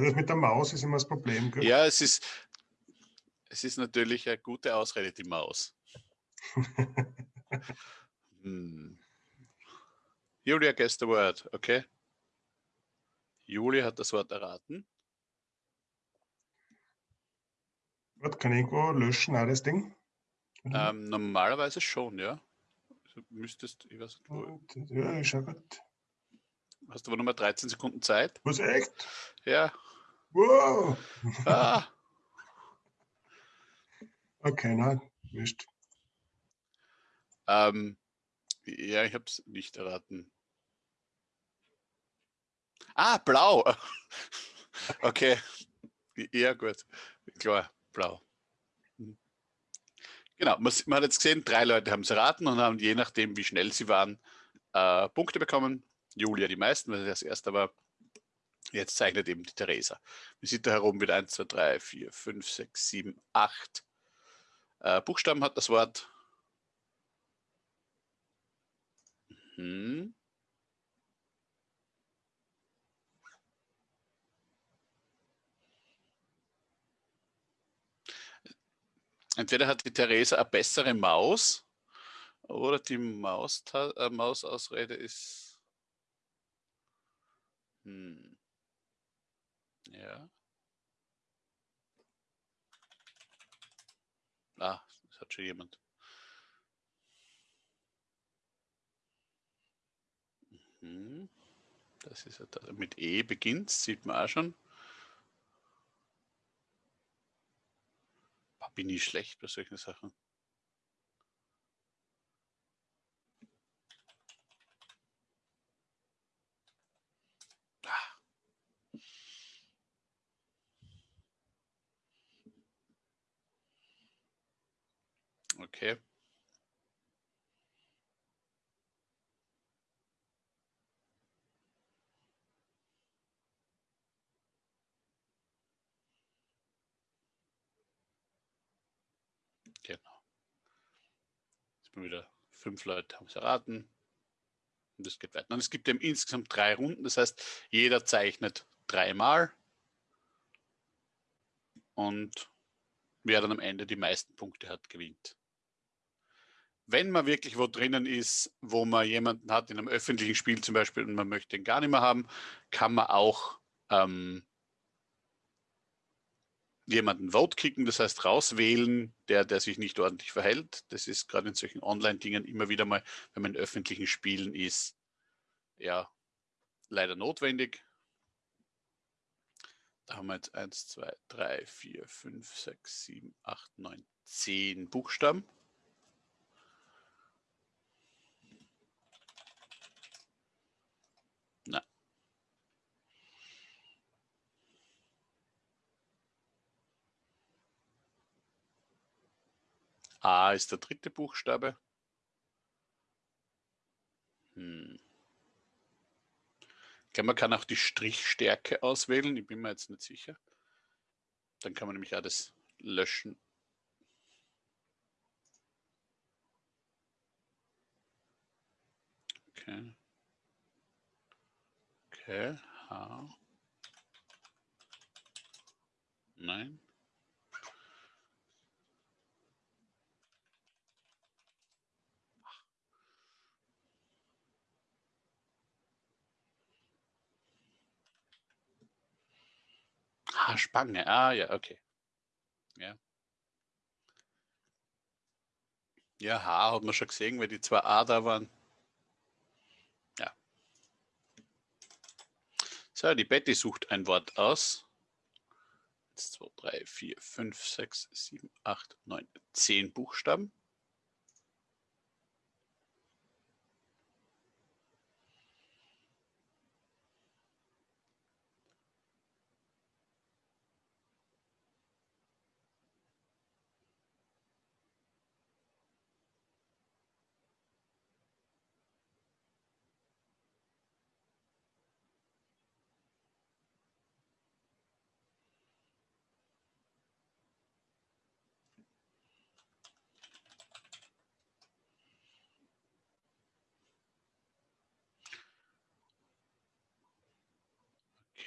das mit der Maus ist immer das Problem. Gell? Ja, es ist, es ist natürlich eine gute Ausrede, die Maus. *laughs* hm. Julia guessed the word, okay? Julia hat das Wort erraten. Warte, kann ich irgendwo löschen, das Ding? Oder? Ähm, normalerweise schon, ja. Du müsstest, ich weiß nicht, wo, ja, ist ja gut. hast du aber nochmal 13 Sekunden Zeit? Was, echt? Ja. Wow! Ah, *laughs* Okay, nein, nicht. ähm, ja, ich habe es nicht erraten. Ah, blau. *laughs* Okay. Ja, gut. Klar, blau. Genau, man, man hat jetzt gesehen, drei Leute haben es erraten und haben je nachdem, wie schnell sie waren, äh, Punkte bekommen. Julia die meisten, weil sie das erste war. Jetzt zeichnet eben die Theresa. Man sieht da herum wieder 1, 2, 3, 4, 5, 6, 7, 8 äh, Buchstaben hat das Wort. Mhm. Entweder hat die Theresa eine bessere Maus oder die Maus äh, Mausausrede ist. Hm. Ja. Ah, das hat schon jemand. Mhm. Das ist mit E beginnt, sieht man auch schon. Bin ich schlecht bei solchen Sachen. Ah. Okay. Genau. Jetzt mal wieder fünf Leute haben es erraten. Und es geht weiter. Und es gibt eben insgesamt drei Runden. Das heißt, jeder zeichnet dreimal. Und wer dann am Ende die meisten Punkte hat, gewinnt. Wenn man wirklich wo drinnen ist, wo man jemanden hat in einem öffentlichen Spiel zum Beispiel und man möchte ihn gar nicht mehr haben, kann man auch ähm, jemanden Vote kicken, das heißt rauswählen, der, der sich nicht ordentlich verhält. Das ist gerade in solchen Online-Dingen immer wieder mal, wenn man in öffentlichen Spielen ist, ja, leider notwendig. Da haben wir jetzt 1, 2, 3, 4, 5, 6, 7, 8, 9, 10 Buchstaben. A ist der dritte Buchstabe. Hm. Ich glaube, man kann auch die Strichstärke auswählen. Ich bin mir jetzt nicht sicher. Dann kann man nämlich auch das löschen. Okay. Okay. H. Nein. Ah, Spange. Ah, ja, okay. Ja. Ja, H hat man schon gesehen, weil die zwei A da waren. Ja. So, die Betty sucht ein Wort aus. 1, 2, 3, 4, 5, 6, 7, 8, 9, 10 Buchstaben.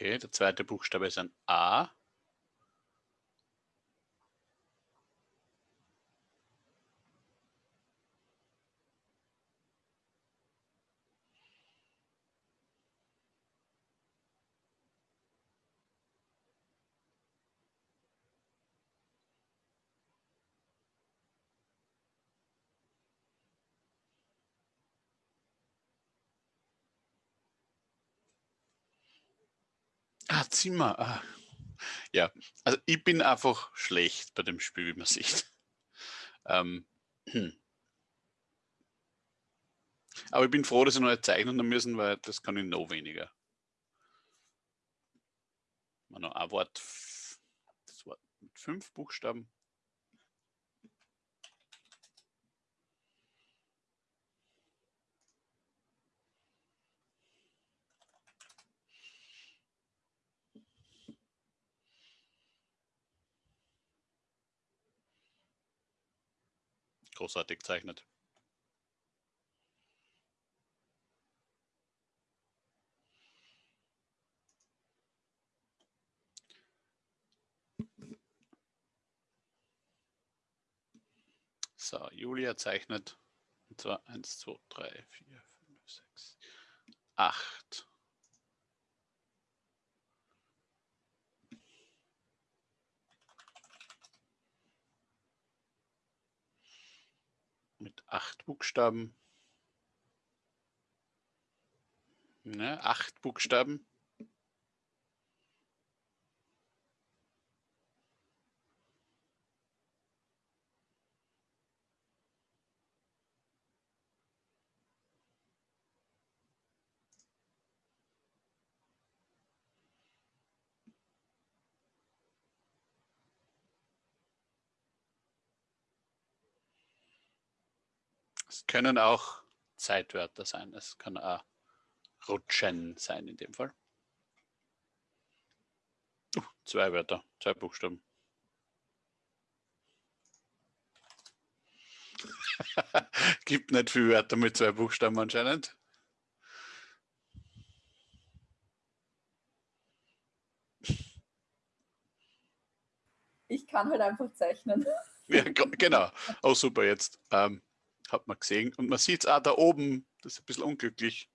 Okay, der zweite Buchstabe ist ein A. Ah, Zimmer. Ah. Ja, also ich bin einfach schlecht bei dem Spiel, wie man sieht. Ähm, hm. Aber ich bin froh, dass ich noch nicht zeichnen müssen, weil das kann ich noch weniger. Mal noch ein Wort, das Wort mit fünf Buchstaben. Großartig gezeichnet. So, Julia zeichnet. Und zwar 1, 2, 3, 4, 5, 6, 8. Mit acht Buchstaben. Ne, acht Buchstaben. Es können auch Zeitwörter sein. Es kann auch Rutschen sein in dem Fall. Uh, zwei Wörter, zwei Buchstaben. *laughs* Gibt nicht viel Wörter mit zwei Buchstaben anscheinend. Ich kann halt einfach zeichnen. Ja, genau. Oh, super, jetzt ähm, hat man gesehen. Und man sieht es auch da oben, das ist ein bisschen unglücklich.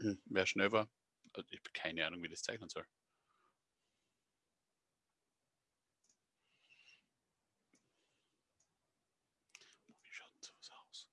Hm, wer schnell war. Also, ich habe keine Ahnung, wie das zeichnen soll. Wie schaut denn sowas aus?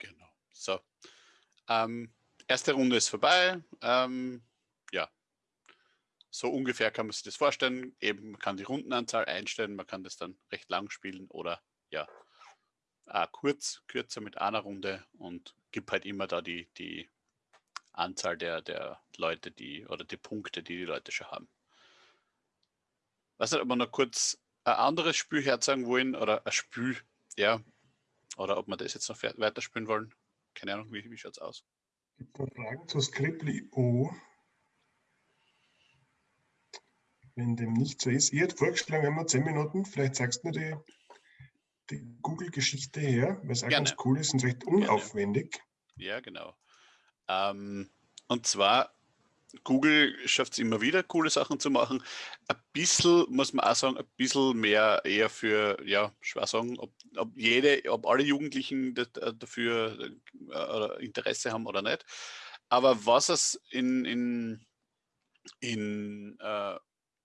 Genau. So. Ähm, erste Runde ist vorbei. Ähm, ja. So ungefähr kann man sich das vorstellen. Eben, man kann die Rundenanzahl einstellen, man kann das dann recht lang spielen oder ja, äh, kurz, kürzer mit einer Runde und gibt halt immer da die, die Anzahl der, der Leute, die oder die Punkte, die die Leute schon haben. Was nicht, ob wir noch kurz ein anderes Spiel herzeigen wollen oder ein Spiel, ja, oder ob wir das jetzt noch weiterspielen wollen. Keine Ahnung, wie, wie schaut es aus? Gibt es Fragen zu Scribbly.io? Wenn dem nicht so ist. Ich hätte vorgeschlagen, wir 10 Minuten, vielleicht sagst du mir die, die Google-Geschichte her, weil es auch Gerne. ganz cool ist und recht unaufwendig. Ja, genau. Ähm, und zwar, Google schafft es immer wieder, coole Sachen zu machen. Ein bisschen, muss man auch sagen, ein bisschen mehr eher für, ja, schwer sagen, ob, ob jede, ob alle Jugendlichen äh, dafür äh, Interesse haben oder nicht. Aber was es in, in, in, äh,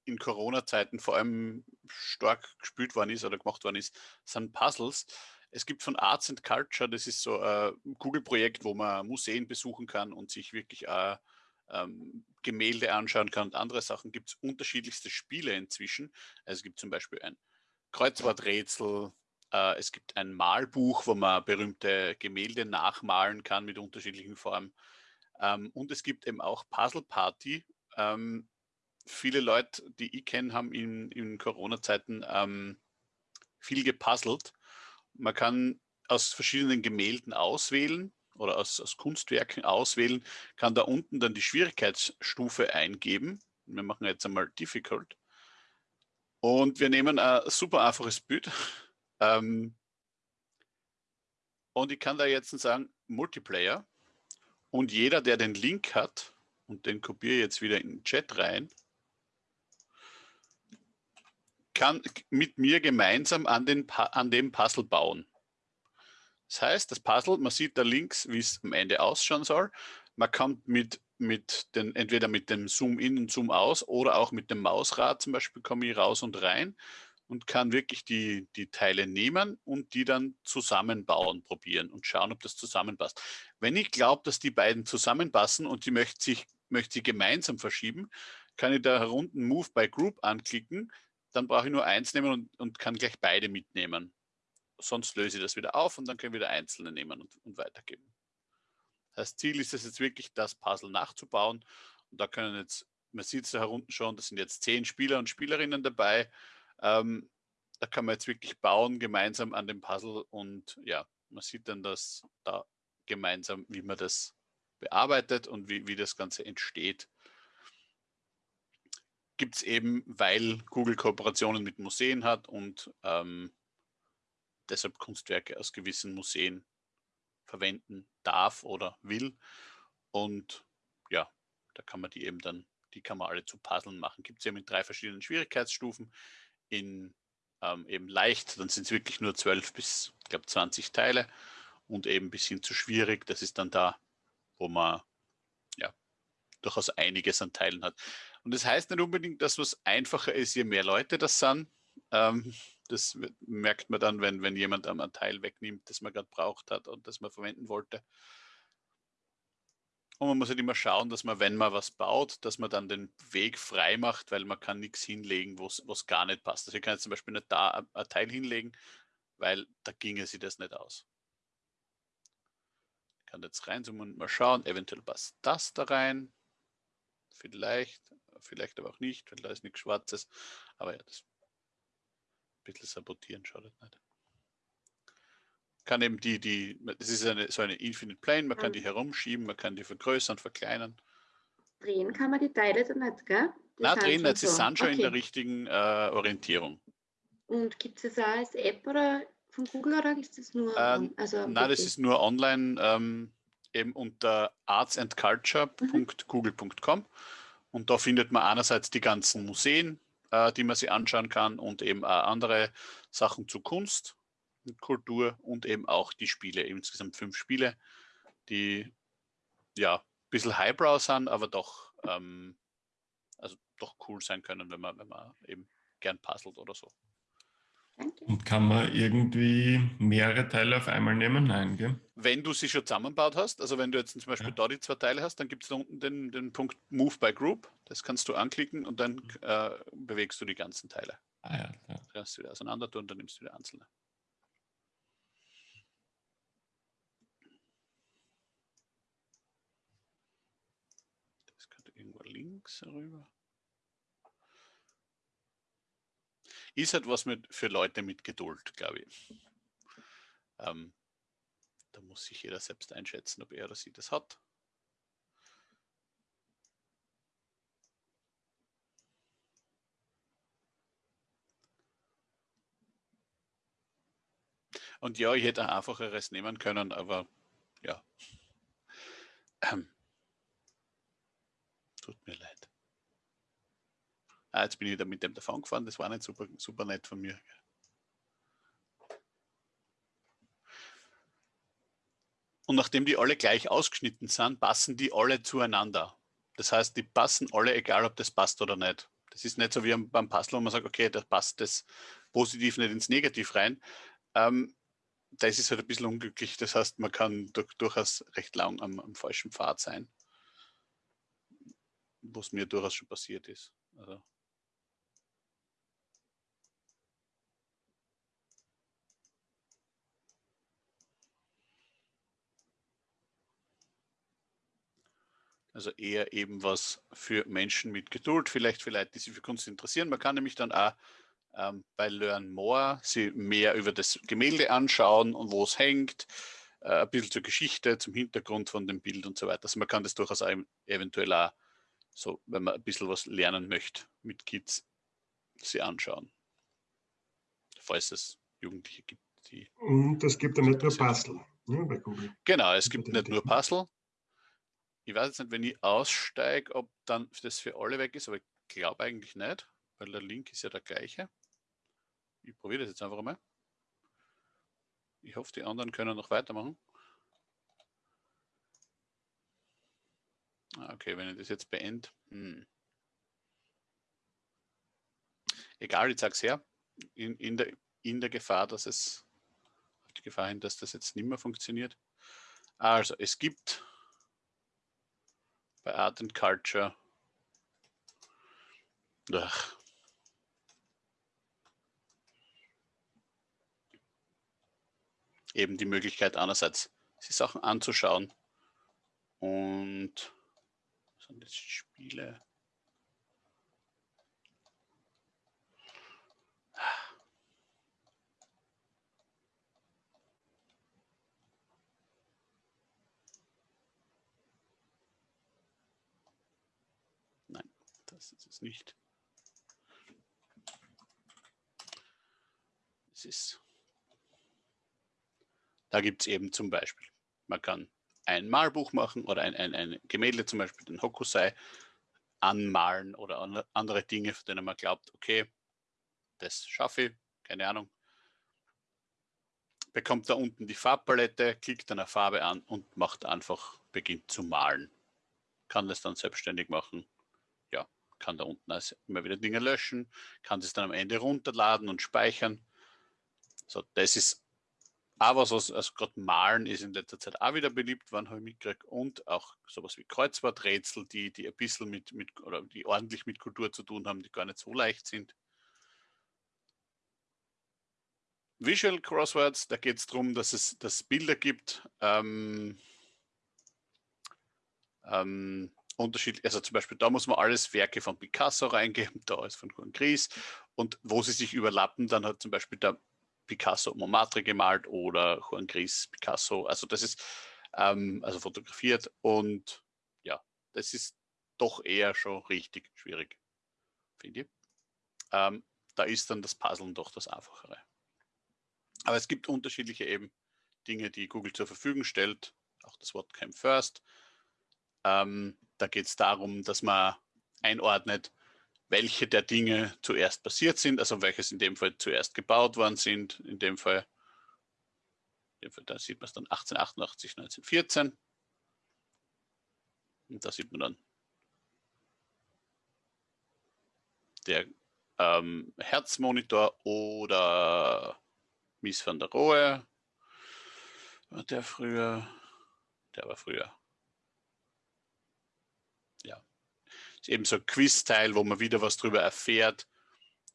in Corona-Zeiten vor allem stark gespielt worden ist oder gemacht worden ist, sind Puzzles. Es gibt von Arts and Culture, das ist so ein Google-Projekt, wo man Museen besuchen kann und sich wirklich auch ähm, Gemälde anschauen kann und andere Sachen, gibt es unterschiedlichste Spiele inzwischen. Also es gibt zum Beispiel ein Kreuzworträtsel, äh, es gibt ein Malbuch, wo man berühmte Gemälde nachmalen kann mit unterschiedlichen Formen. Ähm, und es gibt eben auch Puzzle Party. Ähm, viele Leute, die ich kenne, haben in, in Corona-Zeiten ähm, viel gepuzzelt. Man kann aus verschiedenen Gemälden auswählen oder aus, aus Kunstwerken auswählen, kann da unten dann die Schwierigkeitsstufe eingeben. Wir machen jetzt einmal Difficult. Und wir nehmen ein super einfaches Bild. *laughs* Ähm, und ich kann da jetzt sagen, Multiplayer. Und jeder, der den Link hat, und den kopiere ich jetzt wieder in den Chat rein, kann mit mir gemeinsam an, den, an dem Puzzle bauen. Das heißt, das Puzzle, man sieht da links, wie es am Ende ausschauen soll. Man kann mit, mit den, entweder mit dem Zoom in und Zoom aus oder auch mit dem Mausrad zum Beispiel komme ich raus und rein und kann wirklich die, die Teile nehmen und die dann zusammenbauen, probieren und schauen, ob das zusammenpasst. Wenn ich glaube, dass die beiden zusammenpassen und die möchte sich möchte sie gemeinsam verschieben, kann ich da unten Move by Group anklicken, dann brauche ich nur eins nehmen und, und kann gleich beide mitnehmen sonst löse ich das wieder auf und dann können wir wieder einzelne nehmen und, und weitergeben. Das Ziel ist es jetzt wirklich, das Puzzle nachzubauen. Und da können jetzt, man sieht es da unten schon, das sind jetzt zehn Spieler und Spielerinnen dabei. Ähm, da kann man jetzt wirklich bauen gemeinsam an dem Puzzle und ja, man sieht dann das da gemeinsam, wie man das bearbeitet und wie, wie das Ganze entsteht. Gibt es eben, weil Google Kooperationen mit Museen hat und ähm, deshalb Kunstwerke aus gewissen Museen verwenden darf oder will. Und ja, da kann man die eben dann, die kann man alle zu Puzzlen machen. Gibt es eben in drei verschiedenen Schwierigkeitsstufen. In ähm, eben leicht, dann sind es wirklich nur 12 bis, ich glaube, 20 Teile und eben bis hin zu schwierig. Das ist dann da, wo man ja durchaus einiges an Teilen hat. Und das heißt nicht unbedingt, dass was einfacher ist, je mehr Leute das sind. Ähm, das merkt man dann, wenn, wenn jemand ein Teil wegnimmt, das man gerade braucht hat und das man verwenden wollte. Und man muss halt immer schauen, dass man, wenn man was baut, dass man dann den Weg frei macht, weil man kann nichts hinlegen, was gar nicht passt. Also ich kann jetzt zum Beispiel nicht da ein Teil hinlegen, weil da ginge sie das nicht aus. Ich kann jetzt reinzoomen und mal schauen, eventuell passt das da rein. Vielleicht, vielleicht aber auch nicht, weil da ist nichts Schwarzes. Aber ja, das ein bisschen sabotieren schadet nicht kann eben die, die, das ist eine, so eine Infinite Plane, man kann die mhm. herumschieben, man kann die vergrößern, verkleinern. Drehen kann man die Teile dann nicht, gell? Die Na, drehen nicht, sie sind schon okay. in der richtigen äh, Orientierung. Und gibt es das auch als App oder von Google oder ist das nur? Ähm, also nein, das ist nur online, ähm, eben unter artsandculture.google.com. Mhm. Und da findet man einerseits die ganzen Museen, äh, die man sich anschauen kann und eben auch andere Sachen zu Kunst Kultur und eben auch die Spiele, insgesamt fünf Spiele, die ja ein bisschen Highbrow sind, aber doch, ähm, also doch cool sein können, wenn man, wenn man eben gern puzzelt oder so. Und kann man irgendwie mehrere Teile auf einmal nehmen? Nein, gell? Wenn du sie schon zusammenbaut hast, also wenn du jetzt zum Beispiel ja. da die zwei Teile hast, dann gibt es da unten den, den Punkt Move by Group. Das kannst du anklicken und dann mhm. äh, bewegst du die ganzen Teile. Ah ja, ja. Kannst du wieder auseinander tun und dann nimmst du wieder einzelne. Links rüber. Ist halt was mit, für Leute mit Geduld, glaube ich. Ähm, da muss sich jeder selbst einschätzen, ob er oder sie das hat. Und ja, ich hätte ein einfacheres nehmen können, aber ja. Ähm, Tut mir leid. Ah, jetzt bin ich wieder mit dem davon gefahren. Das war nicht super, super nett von mir. Und nachdem die alle gleich ausgeschnitten sind, passen die alle zueinander. Das heißt, die passen alle, egal ob das passt oder nicht. Das ist nicht so wie beim Puzzle, wo man sagt, okay, da passt das positiv nicht ins Negativ rein. Ähm, das ist halt ein bisschen unglücklich. Das heißt, man kann durch, durchaus recht lang am, am falschen Pfad sein was mir durchaus schon passiert ist. Also. Also eher eben was für Menschen mit Geduld, vielleicht für Leute, die sich für Kunst interessieren. Man kann nämlich dann auch ähm, bei Learn More sie mehr über das Gemälde anschauen und wo es hängt, äh, ein bisschen zur Geschichte, zum Hintergrund von dem Bild und so weiter. Also man kann das durchaus auch eventuell auch so, wenn man ein bisschen was lernen möchte mit Kids, sie anschauen. Falls es Jugendliche gibt, die. Und es gibt ja nicht nur Puzzle ne, bei Google. Genau, es gibt nicht nur Puzzle. Ich weiß jetzt nicht, wenn ich aussteige, ob dann das für alle weg ist, aber ich glaube eigentlich nicht, weil der Link ist ja der gleiche. Ich probiere das jetzt einfach mal. Ich hoffe, die anderen können noch weitermachen. Okay, wenn ich das jetzt beende. Hm. Egal, ich sage es her. In, in, der, in der Gefahr, dass es auf die Gefahr hin, dass das jetzt nicht mehr funktioniert. Also, es gibt bei Art and Culture ach, eben die Möglichkeit einerseits, sich Sachen anzuschauen und sind das Spiele? Nein, das ist es nicht. Es ist Da gibt es eben zum Beispiel, man kann ein Malbuch machen oder ein, ein, ein Gemälde, zum Beispiel den Hokusai, anmalen oder andere Dinge, von denen man glaubt, okay, das schaffe ich, keine Ahnung. Bekommt da unten die Farbpalette, klickt eine Farbe an und macht einfach, beginnt zu malen. Kann das dann selbstständig machen. Ja, kann da unten also immer wieder Dinge löschen, kann das dann am Ende runterladen und speichern. So, das ist aber so, also gerade Malen ist in letzter Zeit auch wieder beliebt worden, habe ich mitgekriegt. Und auch sowas wie Kreuzworträtsel, die, die ein bisschen mit, mit, oder die ordentlich mit Kultur zu tun haben, die gar nicht so leicht sind. Visual Crosswords, da geht es darum, dass es dass Bilder gibt, ähm, ähm, unterschiedlich, also zum Beispiel da muss man alles Werke von Picasso reingeben, *laughs* da ist von Gris und wo sie sich überlappen, dann hat zum Beispiel der Picasso Montmartre gemalt oder Juan Gris Picasso. Also das ist ähm, also fotografiert und ja, das ist doch eher schon richtig schwierig, finde ich. Ähm, da ist dann das Puzzeln doch das Einfachere. Aber es gibt unterschiedliche eben Dinge, die Google zur Verfügung stellt. Auch das Wort Came First. Ähm, da geht es darum, dass man einordnet, welche der Dinge zuerst passiert sind, also welches in dem Fall zuerst gebaut worden sind. In dem Fall, in dem Fall da sieht man es dann 1888, 1914. Und da sieht man dann der ähm, Herzmonitor oder Mies van der Rohe. Der früher? Der war früher. Ist eben so ein Quiz-Teil, wo man wieder was darüber erfährt.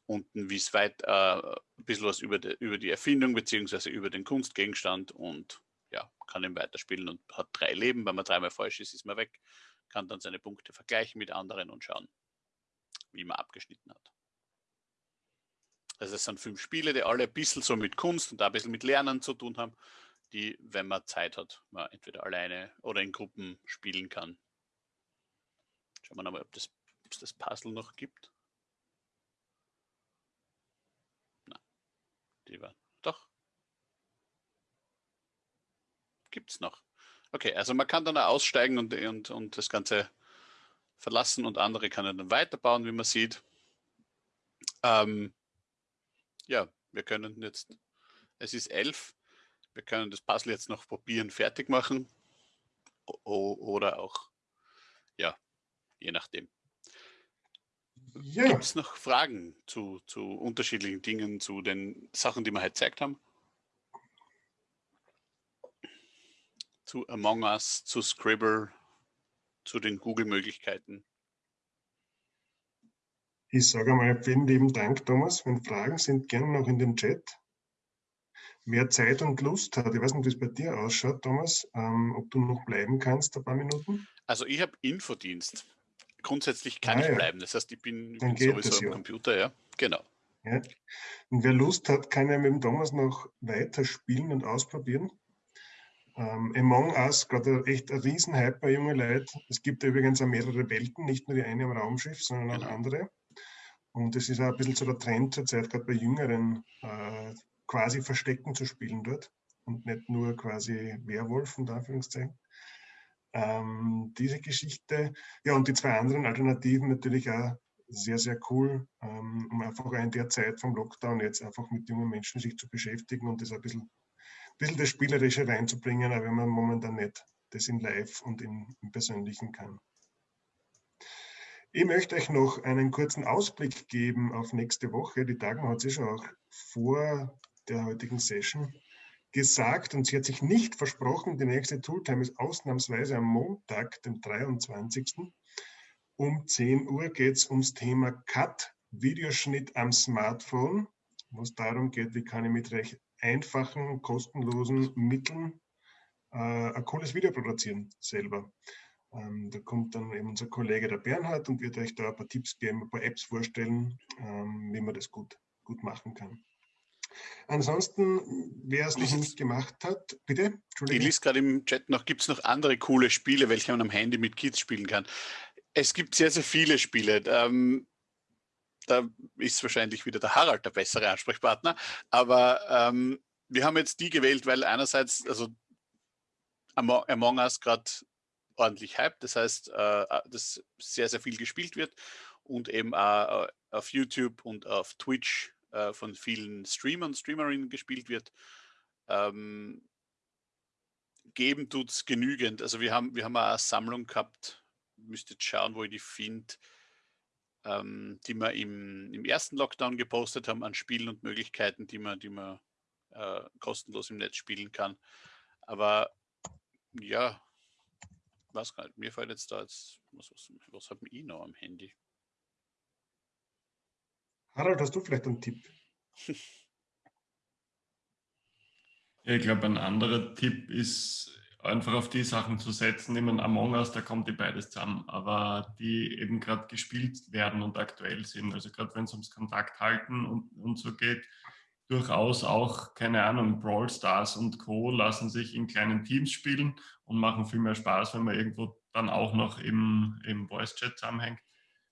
Unten, wie es weit, äh, ein bisschen was über die, über die Erfindung beziehungsweise über den Kunstgegenstand und ja, kann ihn weiterspielen und hat drei Leben. Wenn man dreimal falsch ist, ist man weg. Kann dann seine Punkte vergleichen mit anderen und schauen, wie man abgeschnitten hat. Also es sind fünf Spiele, die alle ein bisschen so mit Kunst und ein bisschen mit Lernen zu tun haben, die, wenn man Zeit hat, man entweder alleine oder in Gruppen spielen kann. Schauen wir nochmal, ob das, ob es das Puzzle noch gibt. Nein, die war doch. Gibt es noch. Okay, also man kann dann aussteigen und, und, und das Ganze verlassen und andere kann dann weiterbauen, wie man sieht. Ähm, ja, wir können jetzt, es ist elf, wir können das Puzzle jetzt noch probieren, fertig machen oder auch je nachdem. Ja. Gibt es noch Fragen zu, zu unterschiedlichen Dingen, zu den Sachen, die wir heute gezeigt haben? Zu Among Us, zu Scribble, zu den Google-Möglichkeiten? Ich sage einmal vielen lieben Dank, Thomas. Wenn Fragen sind, gerne noch in den Chat. Wer Zeit und Lust hat, ich weiß nicht, wie es bei dir ausschaut, Thomas, ähm, ob du noch bleiben kannst, ein paar Minuten? Also ich habe Infodienst grundsätzlich kann ah, ich ja. bleiben. Das heißt, ich bin, bin sowieso am ja. Computer, ja. Genau. Ja. Und wer Lust hat, kann ja mit dem Thomas noch weiter spielen und ausprobieren. Ähm, Among Us, gerade echt ein Riesenhype bei jungen Leuten. Es gibt übrigens auch mehrere Welten, nicht nur die eine am Raumschiff, sondern auch genau. andere. Und es ist auch ein bisschen so der Trend zurzeit, gerade bei Jüngeren, äh, quasi Verstecken zu spielen dort und nicht nur quasi Werwolf, in Anführungszeichen ähm, diese Geschichte. Ja, und die zwei anderen Alternativen natürlich auch sehr, sehr cool, ähm, um einfach in der Zeit vom Lockdown jetzt einfach mit jungen Menschen sich zu beschäftigen und das ein bisschen, ein bisschen das Spielerische reinzubringen, aber wenn man momentan nicht das in Live und im, im Persönlichen kann. Ich möchte euch noch einen kurzen Ausblick geben auf nächste Woche. Die Tagen hat sich schon auch vor der heutigen Session gesagt und sie hat sich nicht versprochen, die nächste Tooltime ist ausnahmsweise am Montag, dem 23. Um 10 Uhr geht es ums Thema Cut, Videoschnitt am Smartphone, wo es darum geht, wie kann ich mit recht einfachen, kostenlosen Mitteln äh, ein cooles Video produzieren selber. Ähm, da kommt dann eben unser Kollege der Bernhard und wird euch da ein paar Tipps geben, ein paar Apps vorstellen, ähm, wie man das gut, gut machen kann. Ansonsten, wer es noch nicht gemacht hat, bitte? Ich lese gerade im Chat noch, gibt es noch andere coole Spiele, welche man am Handy mit Kids spielen kann? Es gibt sehr, sehr viele Spiele. Ähm, da ist wahrscheinlich wieder der Harald der bessere Ansprechpartner. Aber ähm, wir haben jetzt die gewählt, weil einerseits, also Among, Us gerade ordentlich hype, das heißt, äh, äh, dass sehr, sehr viel gespielt wird und eben auch äh, auf YouTube und auf Twitch äh, von vielen Streamern, Streamerinnen gespielt wird. Ähm, geben tut es genügend. Also wir haben, wir haben eine Sammlung gehabt, müsst jetzt schauen, wo ich die finde, ähm, die wir im, im ersten Lockdown gepostet haben an Spielen und Möglichkeiten, die man, die man äh, kostenlos im Netz spielen kann. Aber ja, was. Mir fällt jetzt da jetzt, was, was, was habe ich noch am Handy? Harald, hast du vielleicht einen Tipp? *laughs* Ich glaube, ein anderer Tipp ist einfach auf die Sachen zu setzen. Ich meine, Among Us, da kommt die beides zusammen, aber die eben gerade gespielt werden und aktuell sind. Also gerade wenn es ums Kontakt halten und, und so geht, durchaus auch, keine Ahnung, Brawl Stars und Co. lassen sich in kleinen Teams spielen und machen viel mehr Spaß, wenn man irgendwo dann auch noch im, im Voice-Chat zusammenhängt.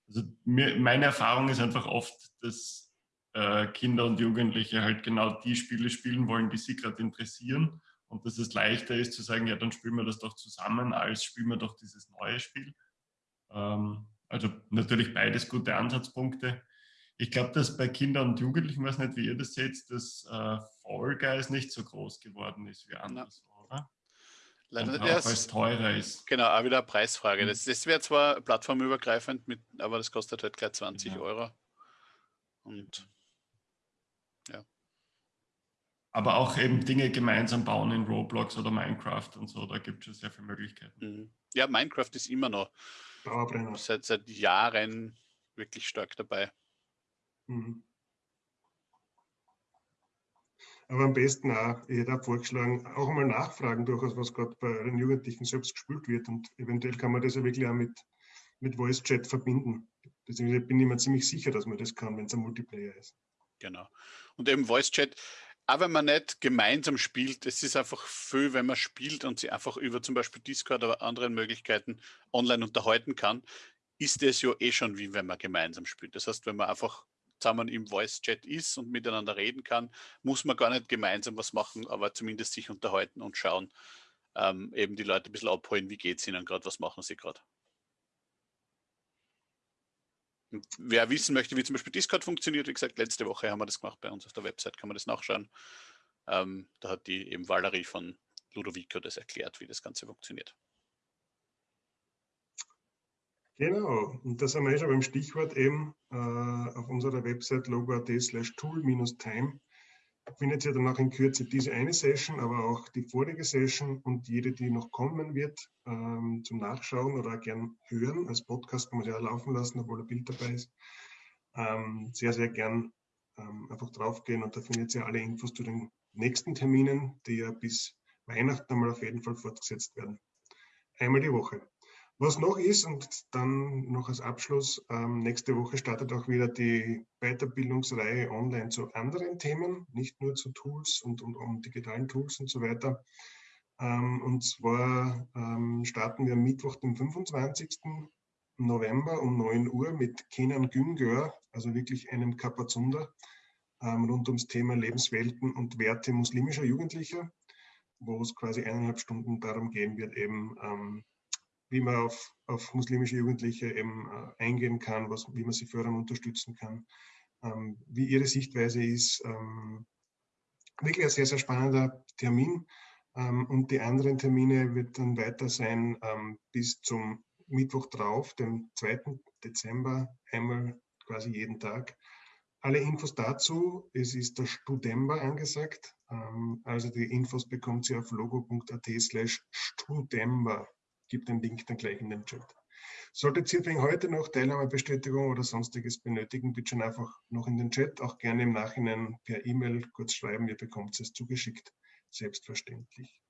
Also mir, meine Erfahrung ist einfach oft, dass äh, Kinder und Jugendliche halt genau die Spiele spielen wollen, die sie gerade interessieren. Und dass es leichter ist zu sagen, ja, dann spielen wir das doch zusammen, als spielen wir doch dieses neue Spiel. Ähm, also natürlich beides gute Ansatzpunkte. Ich glaube, dass bei Kindern und Jugendlichen, weiß nicht, wie ihr das seht, dass äh, Fall Guys nicht so groß geworden ist wie anders, oder? Leider auch, erst. weil es teurer ist. Genau, auch wieder eine Preisfrage. Mhm. Das, das wäre zwar plattformübergreifend, mit, aber das kostet halt gleich 20 Ja. Euro. Und Aber auch eben Dinge gemeinsam bauen in Roblox oder Minecraft und so, da gibt es schon sehr viele Möglichkeiten. mhm. ja, Minecraft ist immer noch seit, seit Jahren wirklich stark dabei. Mhm. Aber am besten auch, ich hätte auch vorgeschlagen, auch mal nachfragen durchaus, was gerade bei den Jugendlichen selbst gespielt wird. Und eventuell kann man das ja wirklich auch mit, mit Voice Chat verbinden. Deswegen bin ich mir ziemlich sicher, dass man das kann, wenn es ein Multiplayer ist. Genau. Und eben Voice Chat, auch wenn man nicht gemeinsam spielt, es ist einfach viel, wenn man spielt und sich einfach über zum Beispiel Discord oder anderen Möglichkeiten online unterhalten kann, ist es ja eh schon wie wenn man gemeinsam spielt. Das heißt, wenn man einfach zusammen im Voice Chat ist und miteinander reden kann, muss man gar nicht gemeinsam was machen, aber zumindest sich unterhalten und schauen, ähm, eben die Leute ein bisschen abholen, wie geht es ihnen gerade, was machen sie gerade. Wer wissen möchte, wie zum Beispiel Discord funktioniert, wie gesagt, letzte Woche haben wir das gemacht bei uns auf der Website, kann man das nachschauen. Ähm, da hat die eben Valerie von Ludovico das erklärt, wie das Ganze funktioniert. Genau, und das haben wir eh schon beim Stichwort eben äh, auf unserer Website logo.at slash tool-time findet ihr dann auch in Kürze diese eine Session, aber auch die vorige Session und jede, die noch kommen wird, ähm, zum Nachschauen oder auch gern hören. Als Podcast kann man sie ja laufen lassen, obwohl ein Bild dabei ist. Ähm, sehr, sehr gern ähm, einfach draufgehen und da findet ihr alle Infos zu den nächsten Terminen, die ja bis Weihnachten einmal auf jeden Fall fortgesetzt werden. Einmal die Woche. Was noch ist, und dann noch als Abschluss, ähm, nächste Woche startet auch wieder die Weiterbildungsreihe online zu anderen Themen, nicht nur zu Tools und, und, und digitalen Tools und so weiter. Ähm, und zwar ähm, starten wir Mittwoch, den 25. November um 9 Uhr mit Kenan Güngör, also wirklich einem Kapazunder, ähm, rund ums Thema Lebenswelten und Werte muslimischer Jugendlicher, wo es quasi eineinhalb Stunden darum gehen wird, eben ähm, wie man auf, auf muslimische Jugendliche eben äh, eingehen kann, was, wie man sie fördern und unterstützen kann, ähm, wie ihre Sichtweise ist. Ähm, wirklich ein sehr, sehr spannender Termin. Ähm, und die anderen Termine wird dann weiter sein ähm, bis zum Mittwoch drauf, dem 2. Dezember, einmal quasi jeden Tag. Alle Infos dazu, es ist der Studember angesagt. Ähm, also die Infos bekommt ihr auf logo.at slash Studember gibt den Link dann gleich in den Chat. Solltet ihr wegen heute noch Teilnahmebestätigung oder sonstiges benötigen, bitte schon einfach noch in den Chat, auch gerne im Nachhinein per E-Mail kurz schreiben, ihr bekommt es zugeschickt, selbstverständlich.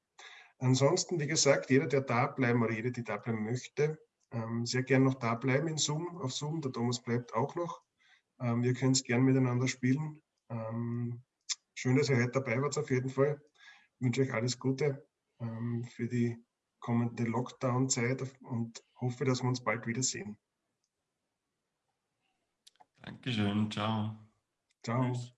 Ansonsten, wie gesagt, jeder, der da bleiben oder jede, die da bleiben möchte, ähm, sehr gern noch da bleiben in Zoom, auf Zoom, der Thomas bleibt auch noch. Ähm, wir können es gern miteinander spielen. Ähm, schön, dass ihr heute dabei wart auf jeden Fall. Ich wünsche euch alles Gute ähm, für die kommende Lockdown-Zeit und hoffe, dass wir uns bald wiedersehen. Dankeschön, ciao. Ciao. Tschüss.